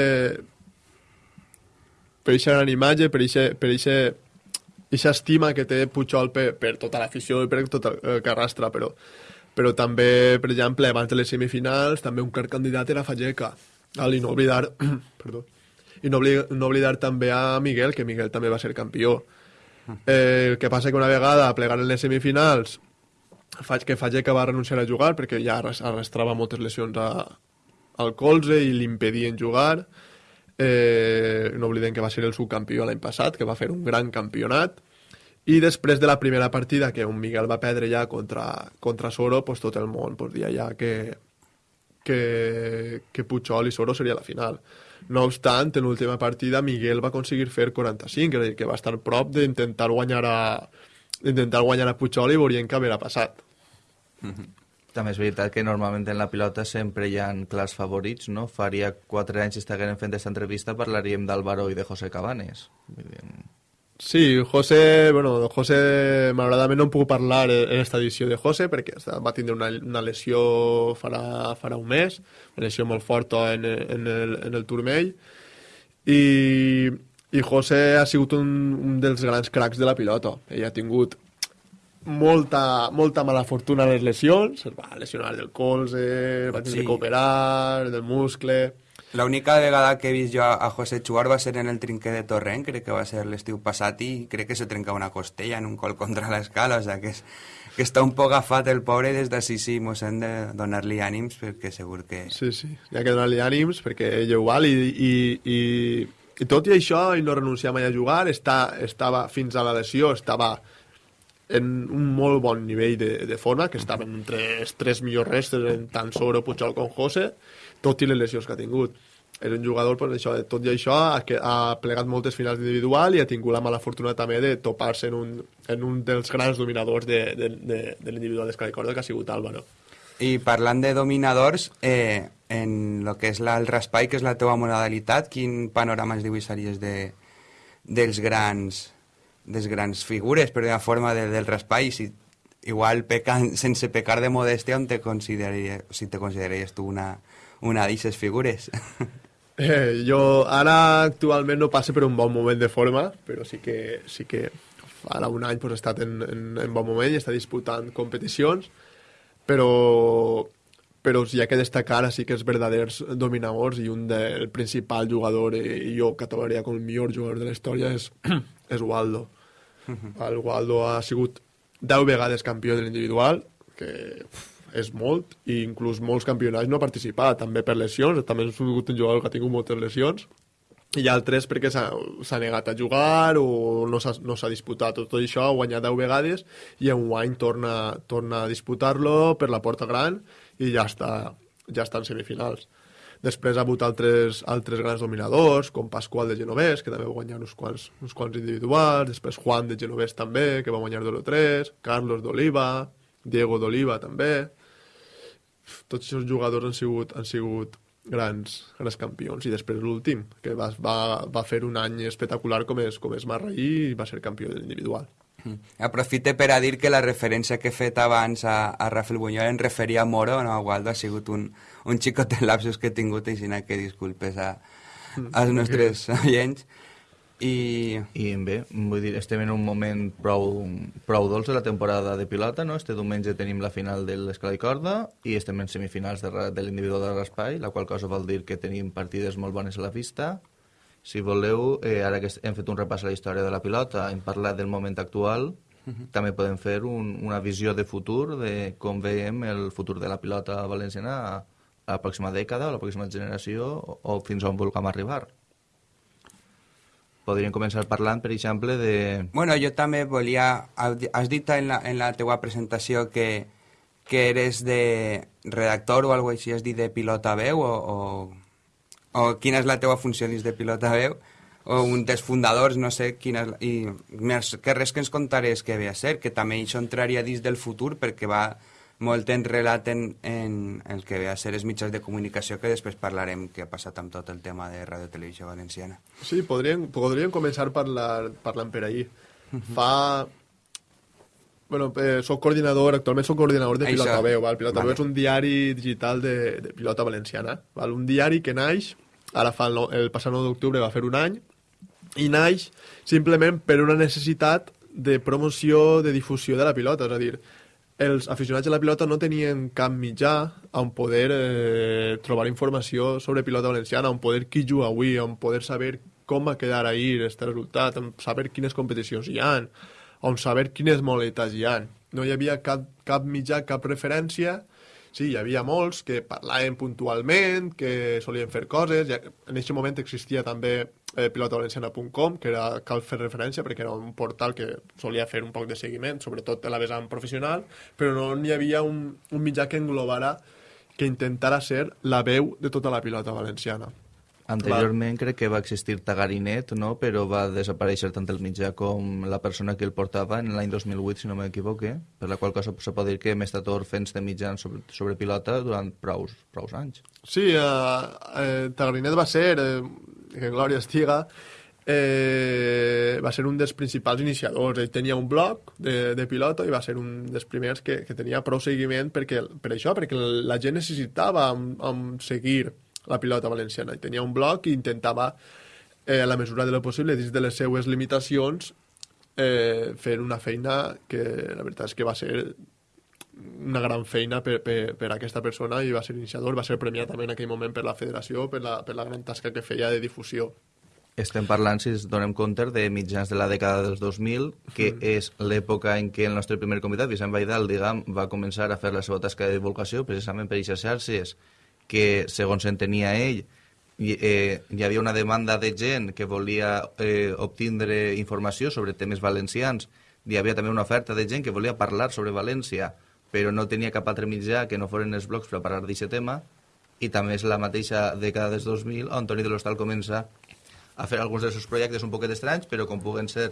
per ixa gran imatge, per ixa estima que té Pujol per, per tota l'afició i per tot el que arrastra, però, però també, per exemple, abans de les semifinals, també un clar candidat era Fageca, I no oblidar, [CLEARS THROAT] perdó, i no, obli no oblidar també a Miguel, que Miguel també va ser campió. Eh, el que passa que una vegada plegant en les semifinals faig que Fageca va renunciar a jugar perquè ja arrastrava moltes lesions a, al colze i l'impedien jugar eh, no oblidem que va ser el subcampió l'any passat que va fer un gran campionat. I després de la primera partida que un Miguel va perdre ja contra, contra Soro pues tot el món pues, dia ja que, que, que Puigol i Soro seria la final. No obstant, en l'última partida Miguel va aconseguir fer 45, és dir, que va estar prop d'intentar guanyar a d'intentar guanyar a Puigol i veurien què haurà passat. També és veritat que normalment en la pilota sempre hi ha clars favorits, no? Faria quatre anys que estiguem fent aquesta entrevista parlaríem d'Álvaro i de José Cabanes. Dir, Sí, José, bueno, José, malauradament no em puc parlar en esta edició de José perquè va tindre una, una lesió farà, farà un mes, una lesió molt forta en, en, el, en el turmell, i, i José ha sigut un, un dels grans cracs de la pilota. Ell ha tingut molta, molta mala fortuna en les lesions, es va lesionar del colze, va tindre Sí. que operar, del muscle... L'única vegada que he vist jo a a José jugar va ser en el trinquer de Torrent, crec que va ser l'estiu passat i crec que se trenca una costella en un col contra l'escala, o sigui que, és, que està un poc agafat el pobre des d'ací sí mos hem de donar-li ànims perquè segur que... Sí, sí, hi ha que donar-li ànims perquè ell ho val i, i, i, i tot i això ell no renuncia mai a jugar, està, estava fins a la lesió, estava en un molt bon nivell de, de forma, que estava entre els tres millors restes en tant sobre Pujol com José, tot i les lesions que ha tingut. És un jugador, pues, això, tot i això, ha, ha plegat moltes finals individual i ha tingut la mala fortuna també de topar-se en, un, en un dels grans dominadors de, de, de, de l'individual d'escala i corda, que ha sigut Álvaro. I parlant de dominadors, eh, en el que és la, el raspall, que és la teua modalitat, quin panorama es dibuixaries de, dels grans dels grans figures, però de la forma de, del raspall, si igual pecan, sense pecar de modèstia, on te consideraries, si te consideraries tu una, una d'aixes figures? [LAUGHS] Eh, jo ara actualment no passe per un bon moment de forma, però sí que, sí que ara un any pues, he estat en, en, en bon moment i està disputant competicions, però, però sí hi ha que destacar així que els verdaders dominadors i un del principal jugador eh, i jo catalogaria com el millor jugador de la història és, [CLEARS THROAT] és Waldo. El Waldo ha sigut 10 vegades campió de l'individual, que uf, és molt, i inclús molts campionats no ha participat, també per lesions, també ha sigut un jugador que ha tingut moltes lesions, i altres perquè s'ha negat a jugar o no s'ha no disputat tot, això, ha guanyat 10 vegades i en un any torna, torna a disputar-lo per la porta gran i ja està, ja està en semifinals. Després ha hagut altres, altres grans dominadors, com Pasqual de Genovès, que també va guanyar uns quants, uns quants individuals, després Juan de Genovès també, que va guanyar 2-3, Carlos d'Oliva, Diego d'Oliva també. Tots aquests jugadors han sigut, han sigut grans, grans campions. I després l'últim, que va, va, va fer un any espectacular com és, com és Marraí i va ser campió de l'individual. Mm. Aprofite per a dir que la referència que he fet abans a, a Rafael Buñol en referia a Moro, no Waldo, ha sigut un, un xicot de lapsus que he tingut, així que disculpes a, als nostres oients. I I bé, vull dir, estem en un moment prou, prou dolç de la temporada de pilota, no? Este diumenge tenim la final de l'escala i corda i estem en semifinals de, de l'individual de raspall, la qual cosa vol dir que tenim partides molt bones a la vista. Si voleu, eh, ara que hem fet un repàs a la història de la pilota, hem parlat del moment actual, també podem fer un, una visió de futur de com veiem el futur de la pilota valenciana a la pròxima dècada, a la pròxima generació o, o fins on vulguem arribar. Podríem començar parlant, per exemple, de... Bueno, jo també volia... Has dit en la, en la teua presentació que, que eres de redactor o alguna així, has dit de pilota veu o, o, o quina és la teua funció dins de pilota veu o un dels fundadors, no sé quina és, i més que res que ens contarés què ve a ser, que també això entraria dins del futur perquè va molt enrelat en, en el que ve a ser els mitjans de comunicació que després parlarem què ha passat amb tot el tema de Radio Televisió Valenciana. Sí, podríem, podríem començar parlar, parlant per ahir. Fa... Bueno, eh, soc coordinador, actualment soc coordinador de Això. Pilota Veu. Val? Pilota Vale. Veu és un diari digital de, de pilota valenciana. Val? Un diari que naix, ara fa el, el passat 9 d'octubre va fer un any, i naix simplement per una necessitat de promoció, de difusió de la pilota. És a dir, els aficionats a la pilota no tenien cap mitjà on poder eh, trobar informació sobre pilota valenciana, on poder qui juga avui, on poder saber com va quedar ahir este resultat, on saber quines competicions hi han, on saber quines modalitats hi han. No hi havia cap, cap mitjà, cap referència, sí, hi havia molts que parlaven puntualment, que solien fer coses, ja, en aquest moment existia també eh, pilotovalenciana.com, que era, cal fer referència perquè era un portal que solia fer un poc de seguiment, sobretot a la vessant professional, però no hi havia un, un mitjà que englobara, que intentara ser la veu de tota la pilota valenciana. Anteriorment crec que va existir Tagarinet, no? però va desaparèixer tant el mitjà com la persona que el portava en l'any 2008, si no m'equivoque, per la qual cosa se pot dir que hem estat orfens de mitjans sobre, sobre pilota durant prous, prous anys. Sí, eh, eh, Tagarinet va ser, eh, que Glòria estiga, eh, va ser un dels principals iniciadors. Ell tenia un blog de, de pilota i va ser un dels primers que, que tenia prou seguiment perquè, per això, perquè la gent necessitava amb, amb seguir la pilota valenciana. I tenia un blog i intentava, eh, a la mesura de lo possible, dins de les seues limitacions, eh, fer una feina que la veritat és que va ser una gran feina per, per, per aquesta persona i va ser iniciador, va ser premiat també en aquell moment per la federació, per la, per la gran tasca que feia de difusió. Estem parlant, si ens donem compte, de mitjans de la dècada dels 2000, que mm. és l'època en què el nostre primer convidat, Vicent Baidal, diguem, va començar a fer la seva tasca de divulgació precisament per aquestes xarxes que, segons entenia ell, hi, eh, hi havia una demanda de gent que volia eh, obtindre informació sobre temes valencians, hi havia també una oferta de gent que volia parlar sobre València, però no tenia cap altre mitjà que no foren els blogs per parlar d'aquest tema, i també és la mateixa dècada dels 2000 on Toni de l'Hostal comença a fer alguns dels seus projectes un poquet estranys, però com puguen ser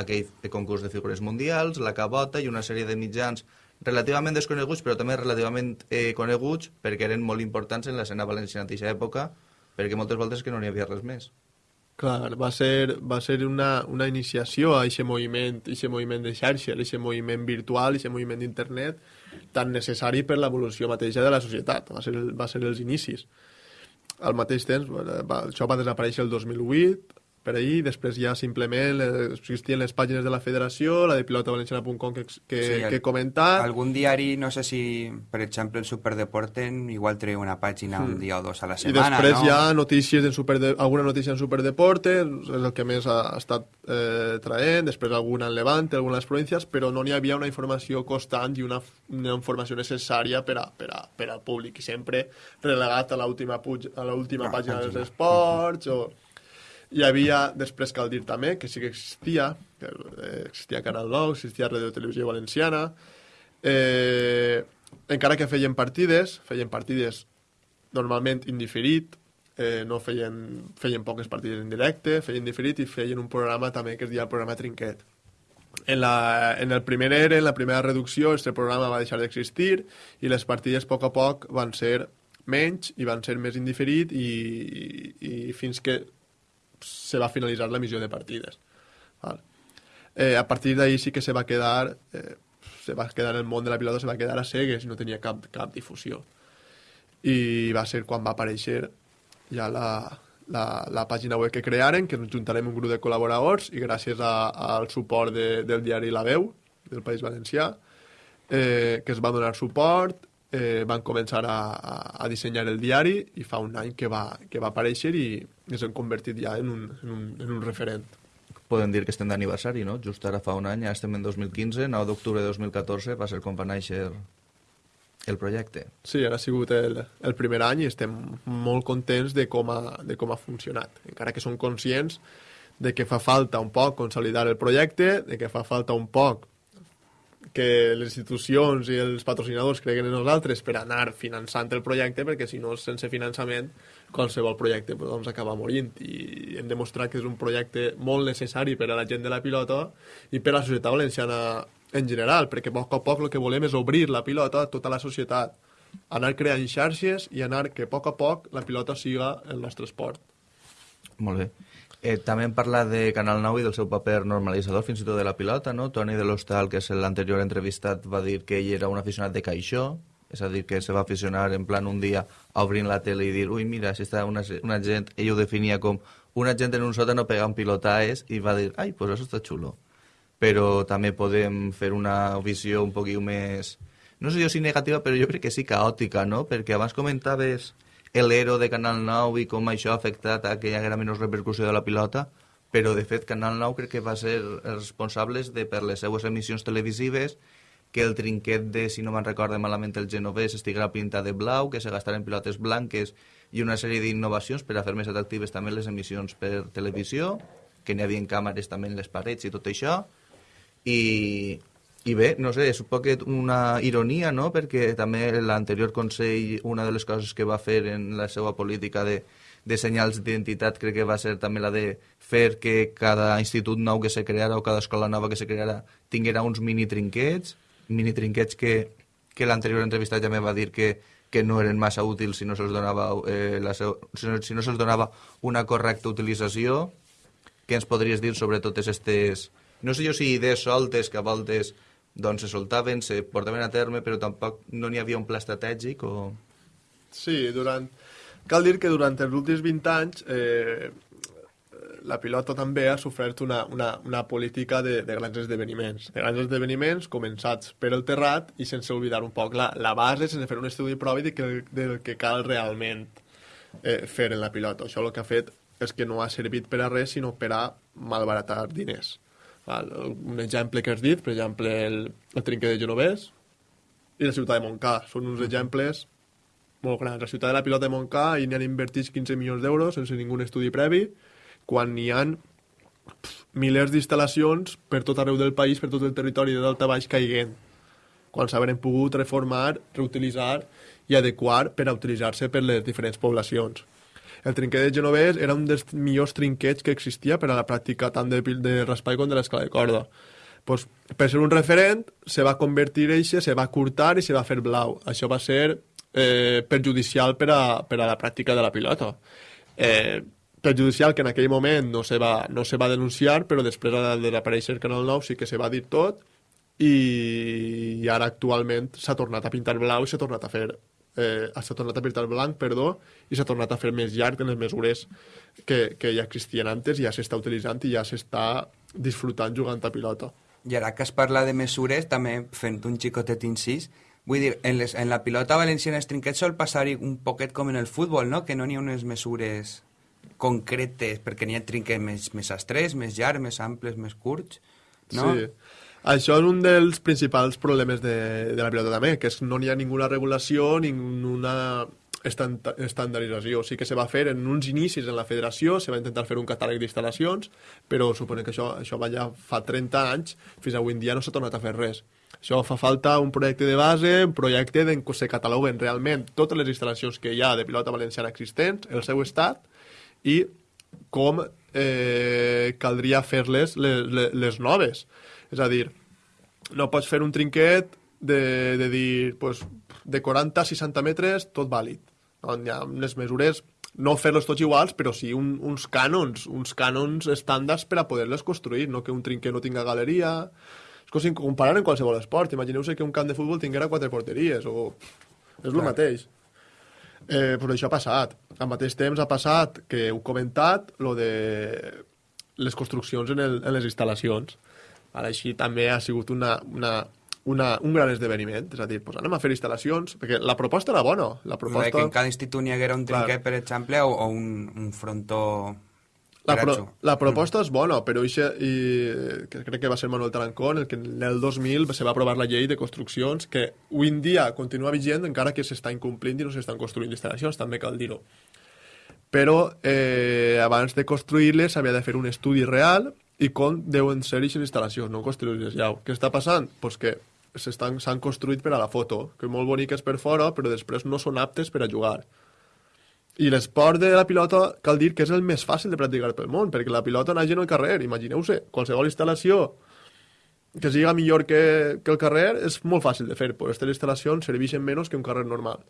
aquell concurs de figures mundials, la cabota i una sèrie de mitjans relativament desconeguts, però també relativament eh, coneguts perquè eren molt importants en l'escena valenciana d'aquesta època, perquè moltes voltes que no n'hi havia res més. Clar, va ser, va ser una, una iniciació a aquest moviment, aquest moviment de xarxa, aquest moviment virtual, aquest moviment d'internet, tan necessari per l'evolució mateixa de la societat. Va ser, va ser els inicis. Al mateix temps, va, això va desaparèixer el 2008, per ahir, després ja simplement eh, existien les pàgines de la federació, la de pilotavalenciana.com que, que, sí, que he comentat... Algun diari, no sé si, per exemple, el Superdeporten, igual treu una pàgina mm. un dia o dos a la setmana, I després no? hi ha notícies en Superde... alguna notícia en Superdeporte, és el que més ha, ha estat eh, traient, després alguna en Levante, alguna en les províncies, però no n'hi havia una informació constant i una, una informació necessària per, a, per, a, per al públic, i sempre relegat a l'última ah, pàgina dels esports, o hi havia, després cal dir també, que sí que existia, que eh, existia Canal 9, existia Radio Televisió Valenciana, eh, encara que feien partides, feien partides normalment indiferit, eh, no feien, feien poques partides en directe, feien diferit i feien un programa també que es deia el programa Trinquet. En, la, en el primer ERE, en la primera reducció, aquest programa va deixar d'existir i les partides a poc a poc van ser menys i van ser més indiferit i, i, i fins que se va finalitzar la missió de partides. Val? Eh, a partir d'ahir sí que se va quedar eh, se va quedar en el món de la pilota se va quedar a cegues no tenia cap, cap difusió i va ser quan va aparèixer ja la, la, la pàgina web que crearen, que ens juntarem un grup de col·laboradors i gràcies a, al suport de, del diari La Veu del País Valencià eh, que es va donar suport eh, van començar a, a, a dissenyar el diari i fa un any que va, que va aparèixer i ens hem convertit ja en un, en un, en un referent. Podem dir que estem d'aniversari, no? Just ara fa un any, ja estem en 2015, 9 d'octubre de 2014 va ser quan va néixer el projecte. Sí, ara ha sigut el, el primer any i estem molt contents de com, ha, de com ha funcionat. Encara que som conscients de que fa falta un poc consolidar el projecte, de que fa falta un poc que les institucions i els patrocinadors creguen en nosaltres per anar finançant el projecte, perquè si no, sense finançament, qualsevol projecte pues, doncs, acaba morint. I hem demostrat que és un projecte molt necessari per a la gent de la pilota i per a la societat valenciana en general, perquè a poc a poc el que volem és obrir la pilota a tota la societat, anar creant xarxes i anar que a poc a poc la pilota siga el nostre esport. Molt bé. Eh, també hem parlat de Canal 9 i del seu paper normalitzador, fins i tot de la pilota, no? Toni de l'Hostal, que és l'anterior entrevistat, va dir que ell era un aficionat de caixó, és a dir, que se va aficionar en plan un dia a obrir la tele i dir, ui, mira, si està una, una gent, ell ho definia com una gent en un sòtano pegant pilotaes i va dir, ai, pues això està xulo. Però també podem fer una visió un poquit més no sé jo si negativa, però jo crec que sí caòtica, no? Perquè abans comentaves l'ero de Canal 9 i com això ha afectat a que hi haguera menys repercussió de la pilota, però de fet Canal 9 crec que va ser responsables de, per les seues emissions televisives, que el trinquet de, si no me'n recordo malament, el genovès estiguera pintat de blau, que se gastaren pilotes blanques i una sèrie d'innovacions per a fer més atractives també les emissions per televisió, que n'hi havia càmeres també en les parets i tot això, i, i bé, no sé, és un poquet una ironia, no?, perquè també l'anterior Consell, una de les coses que va fer en la seva política de, de senyals d'identitat crec que va ser també la de fer que cada institut nou que se creara o cada escola nova que se creara tinguera uns mini trinquets, mini trinquets que, que l'anterior entrevista ja me va dir que, que no eren massa útils si no se'ls donava, eh, la seu, si no, si no se'ls donava una correcta utilització. Què ens podries dir sobre totes aquestes no sé jo si idees soltes que a voltes doncs se soltaven, se portaven a terme, però tampoc no n'hi havia un pla estratègic o... Sí, durant... Cal dir que durant els últims 20 anys eh, la pilota també ha sofert una, una, una política de, de grans esdeveniments. De grans esdeveniments començats per el terrat i sense oblidar un poc la, la base, sense fer un estudi propi de que, del que cal realment eh, fer en la pilota. Això el que ha fet és que no ha servit per a res, sinó per a malbaratar diners. Val? Un exemple que has dit, per exemple, el, el trinquet de Genovès i la ciutat de Montcà. Són uns exemples molt grans. La ciutat de la pilota de Montcà i han invertit 15 milions d'euros sense ningú estudi previ, quan n'hi han milers d'instal·lacions per tot arreu del país, per tot el territori de dalt a baix caiguent, quan s'haurem pogut reformar, reutilitzar i adequar per a utilitzar-se per les diferents poblacions. El trinquet de Genovès era un dels millors trinquets que existia per a la pràctica tant de, de raspall com de l'escala de corda. Pues, per ser un referent, se va convertir eixe, se va curtar i se va fer blau. Això va ser eh, perjudicial per a, per a la pràctica de la pilota. Eh, perjudicial que en aquell moment no se va, no se va denunciar, però després de desaparèixer Canal 9 sí que se va dir tot i, i ara actualment s'ha tornat a pintar blau i s'ha tornat a fer eh, s'ha tornat a pintar blanc, perdó, i s'ha tornat a fer més llarg en les mesures que, que ja existien antes, ja s'està utilitzant i ja s'està disfrutant jugant a pilota. I ara que es parla de mesures, també fent un xicotet incís, vull dir, en, les, en la pilota valenciana els trinquets sol passar un poquet com en el futbol, no? que no n'hi ha unes mesures concretes, perquè n'hi ha trinquets més, més estrets, més llargs, més amples, més curts, no? Sí. Això és un dels principals problemes de, de la pilota també, que és no hi ha ninguna regulació, ninguna estandardització. Sí que se va fer en uns inicis en la federació, se va intentar fer un catàleg d'instal·lacions, però suposo que això, això va ja fa 30 anys, fins avui en dia no s'ha tornat a fer res. Això fa falta un projecte de base, un projecte en què se cataloguen realment totes les instal·lacions que hi ha de pilota valenciana existents, el seu estat, i com eh, caldria fer-les les, les, les noves. És a dir, no pots fer un trinquet de, de dir, pues, de 40 a 60 metres, tot vàlid. No, hi ha unes mesures, no fer-los tots iguals, però sí un, uns cànons, uns cànons estàndards per a poder-les construir, no que un trinquet no tinga galeria... És com si comparar en qualsevol esport. Imagineu-se que un camp de futbol tinguera quatre porteries, o... És el mateix. Eh, però això ha passat. Al mateix temps ha passat, que heu comentat, lo de les construccions en, el, en les instal·lacions. Ara així també ha sigut una, una, una, un gran esdeveniment, és a dir, pues anem a fer instal·lacions, perquè la proposta era bona. La proposta... que en cada institut n'hi haguera un trinquet, Clar. per exemple, o, o un, un frontó... La, pro, la proposta mm. és bona, però ixe, i, que crec que va ser Manuel Tarancón el que en el 2000 se va aprovar la llei de construccions que avui en dia continua vigent encara que s'està incomplint i no s'estan construint instal·lacions, també cal dir-ho. Però eh, abans de construir-les s'havia de fer un estudi real i com deuen ser aquestes instal·lacions, no construir-les ja. Què està passant? Pues que s'han construït per a la foto, que molt boniques per fora, però després no són aptes per a jugar. I l'esport de la pilota cal dir que és el més fàcil de practicar pel món, perquè la pilota naix en el carrer, imagineu-se, qualsevol instal·lació que siga millor que, que el carrer és molt fàcil de fer, però aquestes instal·lacions serveixen menys que un carrer normal.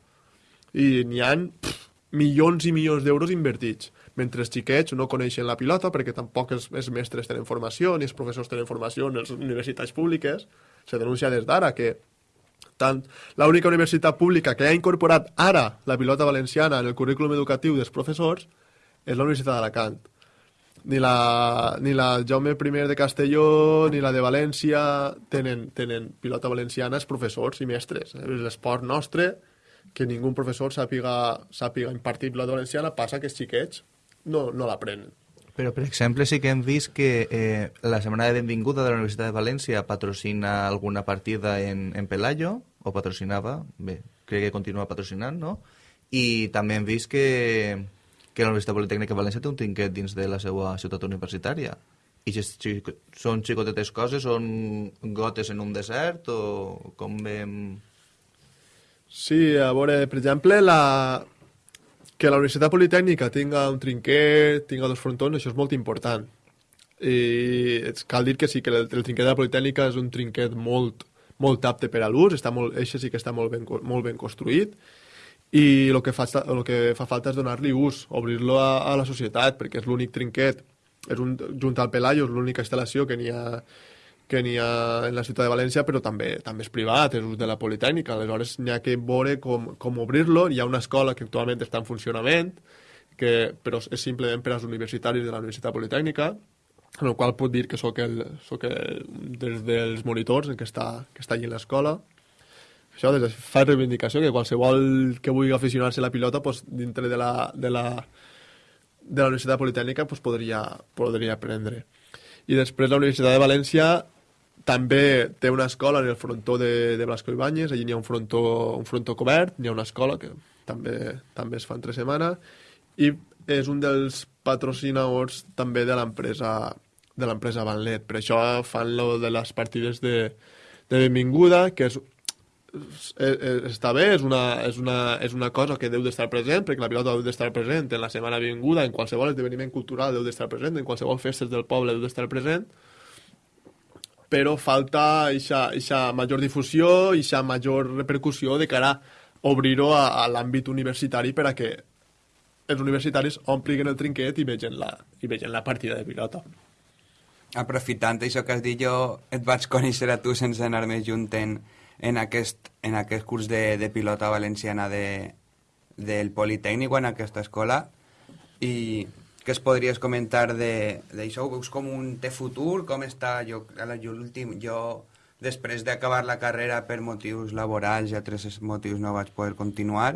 I n'hi pff, milions i milions d'euros invertits mentre els xiquets no coneixen la pilota perquè tampoc els, els mestres tenen formació ni els professors tenen formació en les universitats públiques. Se denuncia des d'ara que tant l'única universitat pública que ha incorporat ara la pilota valenciana en el currículum educatiu dels professors és la Universitat d'Alacant. ni la, ni la Jaume I de Castelló ni la de València tenen, tenen pilota valenciana els professors i mestres. És l'esport nostre, que ningú professor sàpiga, sàpiga impartir pilota valenciana, passa que els xiquets no, no l'aprenen. Però, per exemple, sí que hem vist que eh, la Setmana de Benvinguda de la Universitat de València patrocina alguna partida en, en Pelayo, o patrocinava, bé, crec que continua patrocinant, no? I també hem vist que, que la Universitat Politècnica de València té un trinquet dins de la seva ciutat universitària. I són xicotetes coses, són gotes en un desert, o com vam... Sí, a veure, per exemple, la... que la Universitat Politècnica tinga un trinquet, tinga dos frontons, això és molt important. I cal dir que sí, que el, el trinquet de la Politècnica és un trinquet molt, molt apte per a l'ús, està molt, eixe sí que està molt ben, molt ben construït, i el que fa, el que fa falta és donar-li ús, obrir-lo a, a la societat, perquè és l'únic trinquet, és un, junt al Pelayo, és l'única instal·lació que n'hi ha, que n'hi ha en la ciutat de València, però també també és privat, és ús de la Politècnica, aleshores n'hi ha que veure com, com obrir-lo, hi ha una escola que actualment està en funcionament, que, però és simplement per als universitaris de la Universitat Politècnica, en el qual puc dir que sóc, el, sóc el, des dels monitors en què està, que està allà l'escola, això des de fa reivindicació que qualsevol que vulgui aficionar-se a la pilota pues, dintre de la, de la, de la Universitat Politècnica pues, podria, podria aprendre. I després la Universitat de València també té una escola en el frontó de, de Blasco Ibáñez, allí n'hi ha un frontó, un frontó cobert, n'hi ha una escola que també, també es fa entre setmana, i és un dels patrocinadors també de l'empresa de l'empresa Vanlet. Per això fan lo de les partides de, de benvinguda, que és eh, eh, està bé, és una, és, una, és una cosa que deu d'estar present, perquè la pilota deu d'estar present en la setmana vinguda, en qualsevol esdeveniment cultural deu d'estar present, en qualsevol festes del poble deu d'estar present, però falta aquesta major difusió, aquesta major repercussió de cara a obrir-ho a, a l'àmbit universitari per a que els universitaris ompliguin el trinquet i vegin la, i vegin la partida de pilota. Aprofitant això que has dit, jo et vaig conèixer a tu sense anar més junt en, en, aquest, en aquest curs de, de pilota valenciana de, del Politécnic o en aquesta escola i què es podries comentar d'això? Ho veus com un té futur? Com està? Jo, jo, l'últim, jo després d'acabar la carrera per motius laborals i altres motius no vaig poder continuar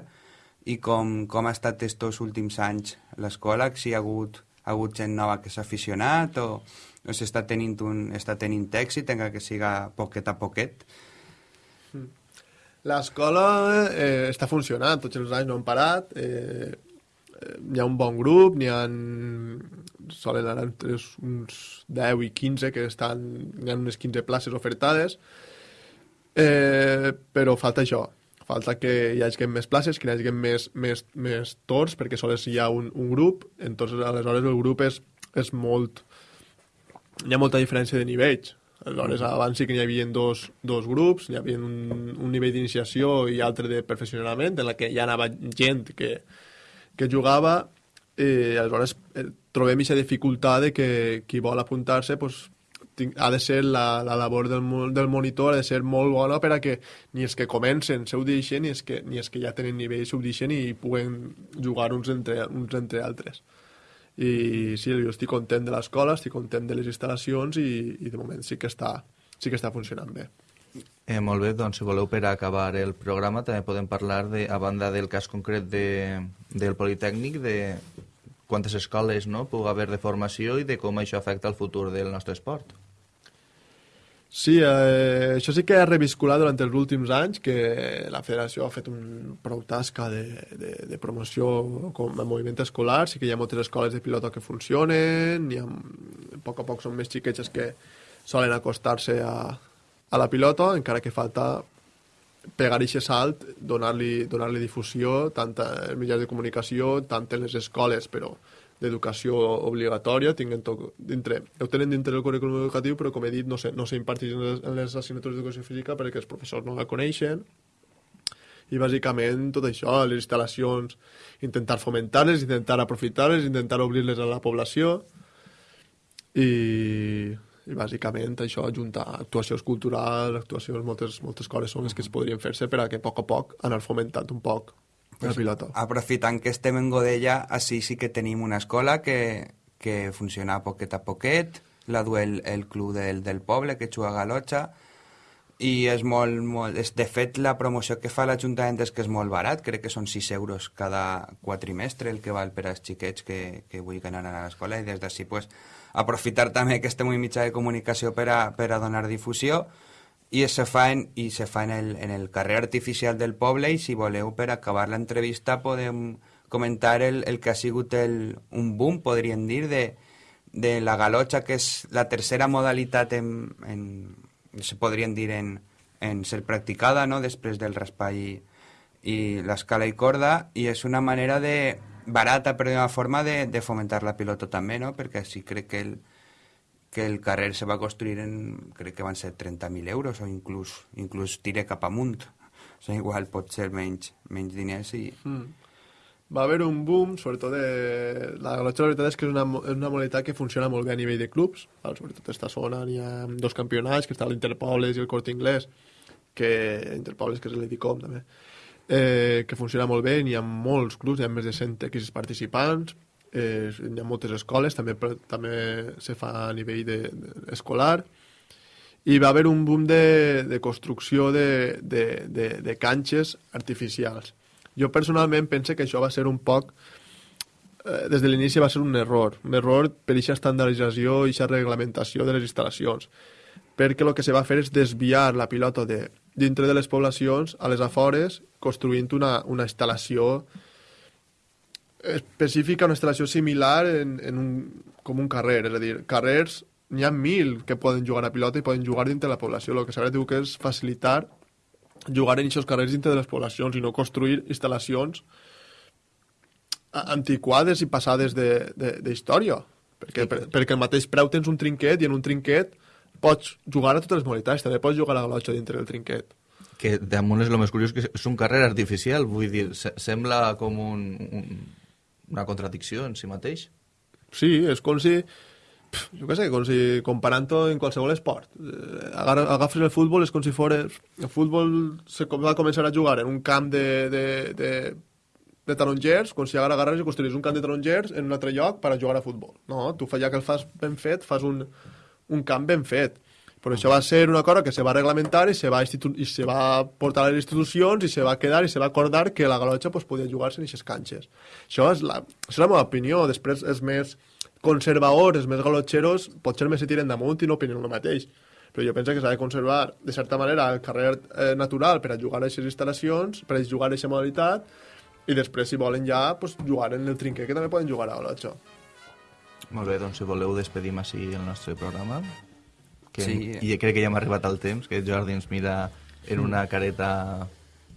i com, com ha estat estos últims anys l'escola, si hi ha hagut, ha hagut gent nova que s'ha aficionat o, o s'està tenint, un, està tenint èxit, encara que siga poquet a poquet. L'escola eh, està funcionant, tots els anys no han parat, eh hi ha un bon grup, n'hi ha... solen anar entre uns 10 i 15 que estan... hi ha unes 15 places ofertades, eh, però falta això, falta que hi hagi més places, que hi hagi més, més, més torns, perquè sols hi ha un, un grup, entonces aleshores el grup és, és molt... hi ha molta diferència de nivells. Aleshores, abans sí que n'hi havia dos, dos grups, hi havia un, un nivell d'iniciació i altre de perfeccionament, en la que ja anava gent que, que jugava, i aleshores eh, trobem aquesta dificultat de que qui vol apuntar-se pues, ha de ser la, la labor del, del monitor ha de ser molt bona per a que ni els que comencen se ho deixen ni els que, ni els que ja tenen nivell s'ho deixen i puguen jugar uns entre, uns entre altres i sí, jo estic content de l'escola, estic content de les instal·lacions i, i de moment sí que està, sí que està funcionant bé. Eh, molt bé, doncs si voleu per acabar el programa també podem parlar, de, a banda del cas concret de, del Politécnic, de quantes escoles no, pugui haver de formació i de com això afecta el futur del nostre esport. Sí, eh, això sí que ha revisculat durant els últims anys, que la federació ha fet un prou tasca de, de, de promoció com a moviment escolar, sí que hi ha moltes escoles de pilota que funcionen, i a poc a poc són més xiquetes que solen acostar-se a, a la pilota, encara que falta pegar aquest salt, donar-li donar, -li, difusió, tant als mitjans de comunicació, tant en les escoles, però d'educació obligatòria, tinguen tot dintre, ho tenen dintre del currículum educatiu, però com he dit, no s'imparteix en, les, en les assignatures d'educació física perquè els professors no la coneixen, i bàsicament tot això, les instal·lacions, intentar fomentar-les, intentar aprofitar-les, intentar obrir-les a la població, i, i bàsicament això, ajuntar actuacions culturals, actuacions, moltes, moltes coses són les que es podrien fer-se per a que a poc a poc anar fomentant un poc pues, pilota. Aprofitant que estem en Godella, així sí que tenim una escola que, que funciona poquet a poquet, la du el, el club del, del poble que juga a Galotxa, i és molt, molt... És, de fet, la promoció que fa l'Ajuntament és que és molt barat, crec que són 6 euros cada quatrimestre el que val per als xiquets que, que vull anar a l'escola. I des d'ací pues, aprofitar també que estem un mitjà de comunicació per a, per a donar difusió i se fa, en, i se fa en, el, en el carrer artificial del poble i si voleu per acabar l'entrevista podem comentar el, el que ha sigut el, un boom, podríem dir, de, de la galotxa, que és la tercera modalitat en, en, se podrien dir en, en ser practicada, no?, després del raspall i, i l'escala i corda, i és una manera de barata, però d'una forma de, de fomentar la pilota també, no?, perquè sí crec que el, que el carrer se va construir en, crec que van ser 30.000 euros, o inclús, inclús tire cap amunt. O sigui, igual pot ser menys, menys diners i... Mm. Va haver un boom, sobretot de... La galotxa, la veritat és que és una, és una modalitat que funciona molt bé a nivell de clubs. Val, sobretot a esta zona hi ha dos campionats, que està l'Interpobles i el Corte Inglés, que Interpobles, que és l'Edicom, també, eh, que funciona molt bé, n'hi ha molts clubs, hi ha més de 100 equips participants, eh, hi ha moltes escoles, també, també se fa a nivell de, de, escolar, i va haver un boom de, de construcció de, de, de, de canxes artificials. Jo personalment pense que això va ser un poc eh, des de l'inici va ser un error, un error per aquesta estandardització i aquesta reglamentació de les instal·lacions, perquè el que se va fer és desviar la pilota de, dintre de les poblacions a les afores, construint una, una instal·lació específica, una instal·lació similar en, en un, com un carrer, és a dir, carrers n'hi ha mil que poden jugar a pilota i poden jugar dintre de la població. El que s'ha de que és facilitar jugar en aquests carrers dintre de les poblacions i no construir instal·lacions antiquades i passades d'història. Perquè, sí, per, perquè el mateix preu tens un trinquet i en un trinquet pots jugar a totes les modalitats, també pots jugar a la galotxa dintre del trinquet. Que damunt és el més curiós que és un carrer artificial, vull dir, sembla com un, un, una contradicció en si mateix. Sí, és com si jo què sé, com si comparant-ho en qualsevol esport. Eh, agafes el futbol, és com si fos... El futbol se va començar a jugar en un camp de, de, de, de tarongers, com si ara agarres i construís un camp de tarongers en un altre lloc per a jugar a futbol. No, tu ja que el fas ben fet, fas un, un camp ben fet. Però això va ser una cosa que se va reglamentar i se va, i se va portar a les institucions i se va quedar i se va acordar que la galotxa pues, podia jugar-se en aquestes canxes. Això és, la, això és la meva opinió. Després és més conservadors, els més galotxeros, potser més se tiren damunt i no opinen el mateix. Però jo penso que s'ha de conservar, de certa manera, el carrer eh, natural per a jugar a aquestes instal·lacions, per a jugar a aquesta modalitat, i després, si volen ja, pues, jugar en el trinquer, que també poden jugar a galotxa. Molt bé, doncs si voleu despedim així el nostre programa. Que, Sí. I crec que ja hem arribat al temps, que Jordi ens mira en una careta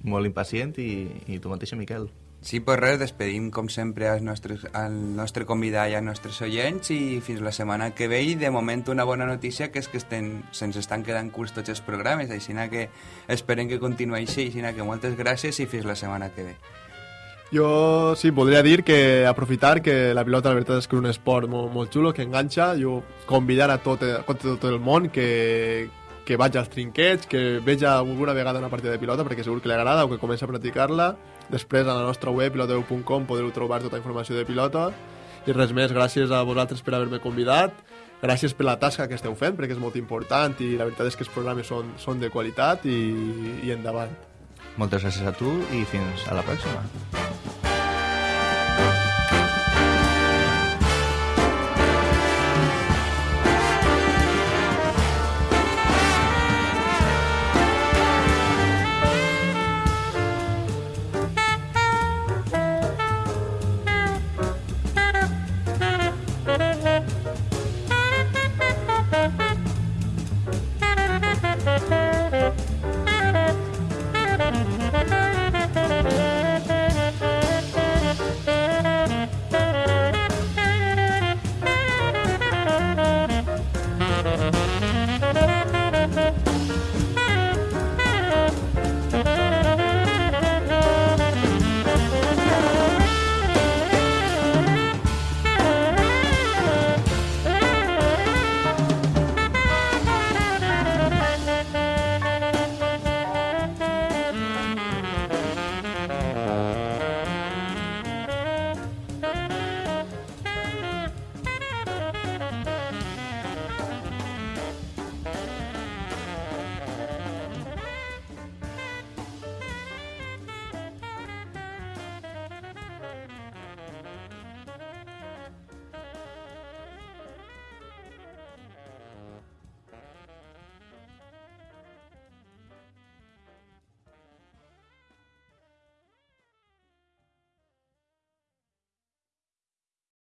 molt impacient i, i tu mateixa, Miquel. Sí, pues res, despedim com sempre als nostres, al nostre convidat i als nostres oients i fins la setmana que ve i de moment una bona notícia que és que estem, se'ns estan quedant curts tots els programes, així que esperem que continuï així, així que moltes gràcies i fins la setmana que ve. Jo sí, voldria dir que aprofitar que la pilota la veritat és que és un esport molt, molt xulo, que enganxa, jo convidar a tot, a tot el món que, que vagi als trinquets, que veja alguna vegada una partida de pilota perquè segur que li agrada o que comença a practicar-la. Després a la nostra web piloteu.com podreu trobar tota informació de pilota i res més, gràcies a vosaltres per haver-me convidat gràcies per la tasca que esteu fent perquè és molt important i la veritat és que els programes són, són de qualitat i, i endavant Moltes gràcies a tu i fins a la pròxima.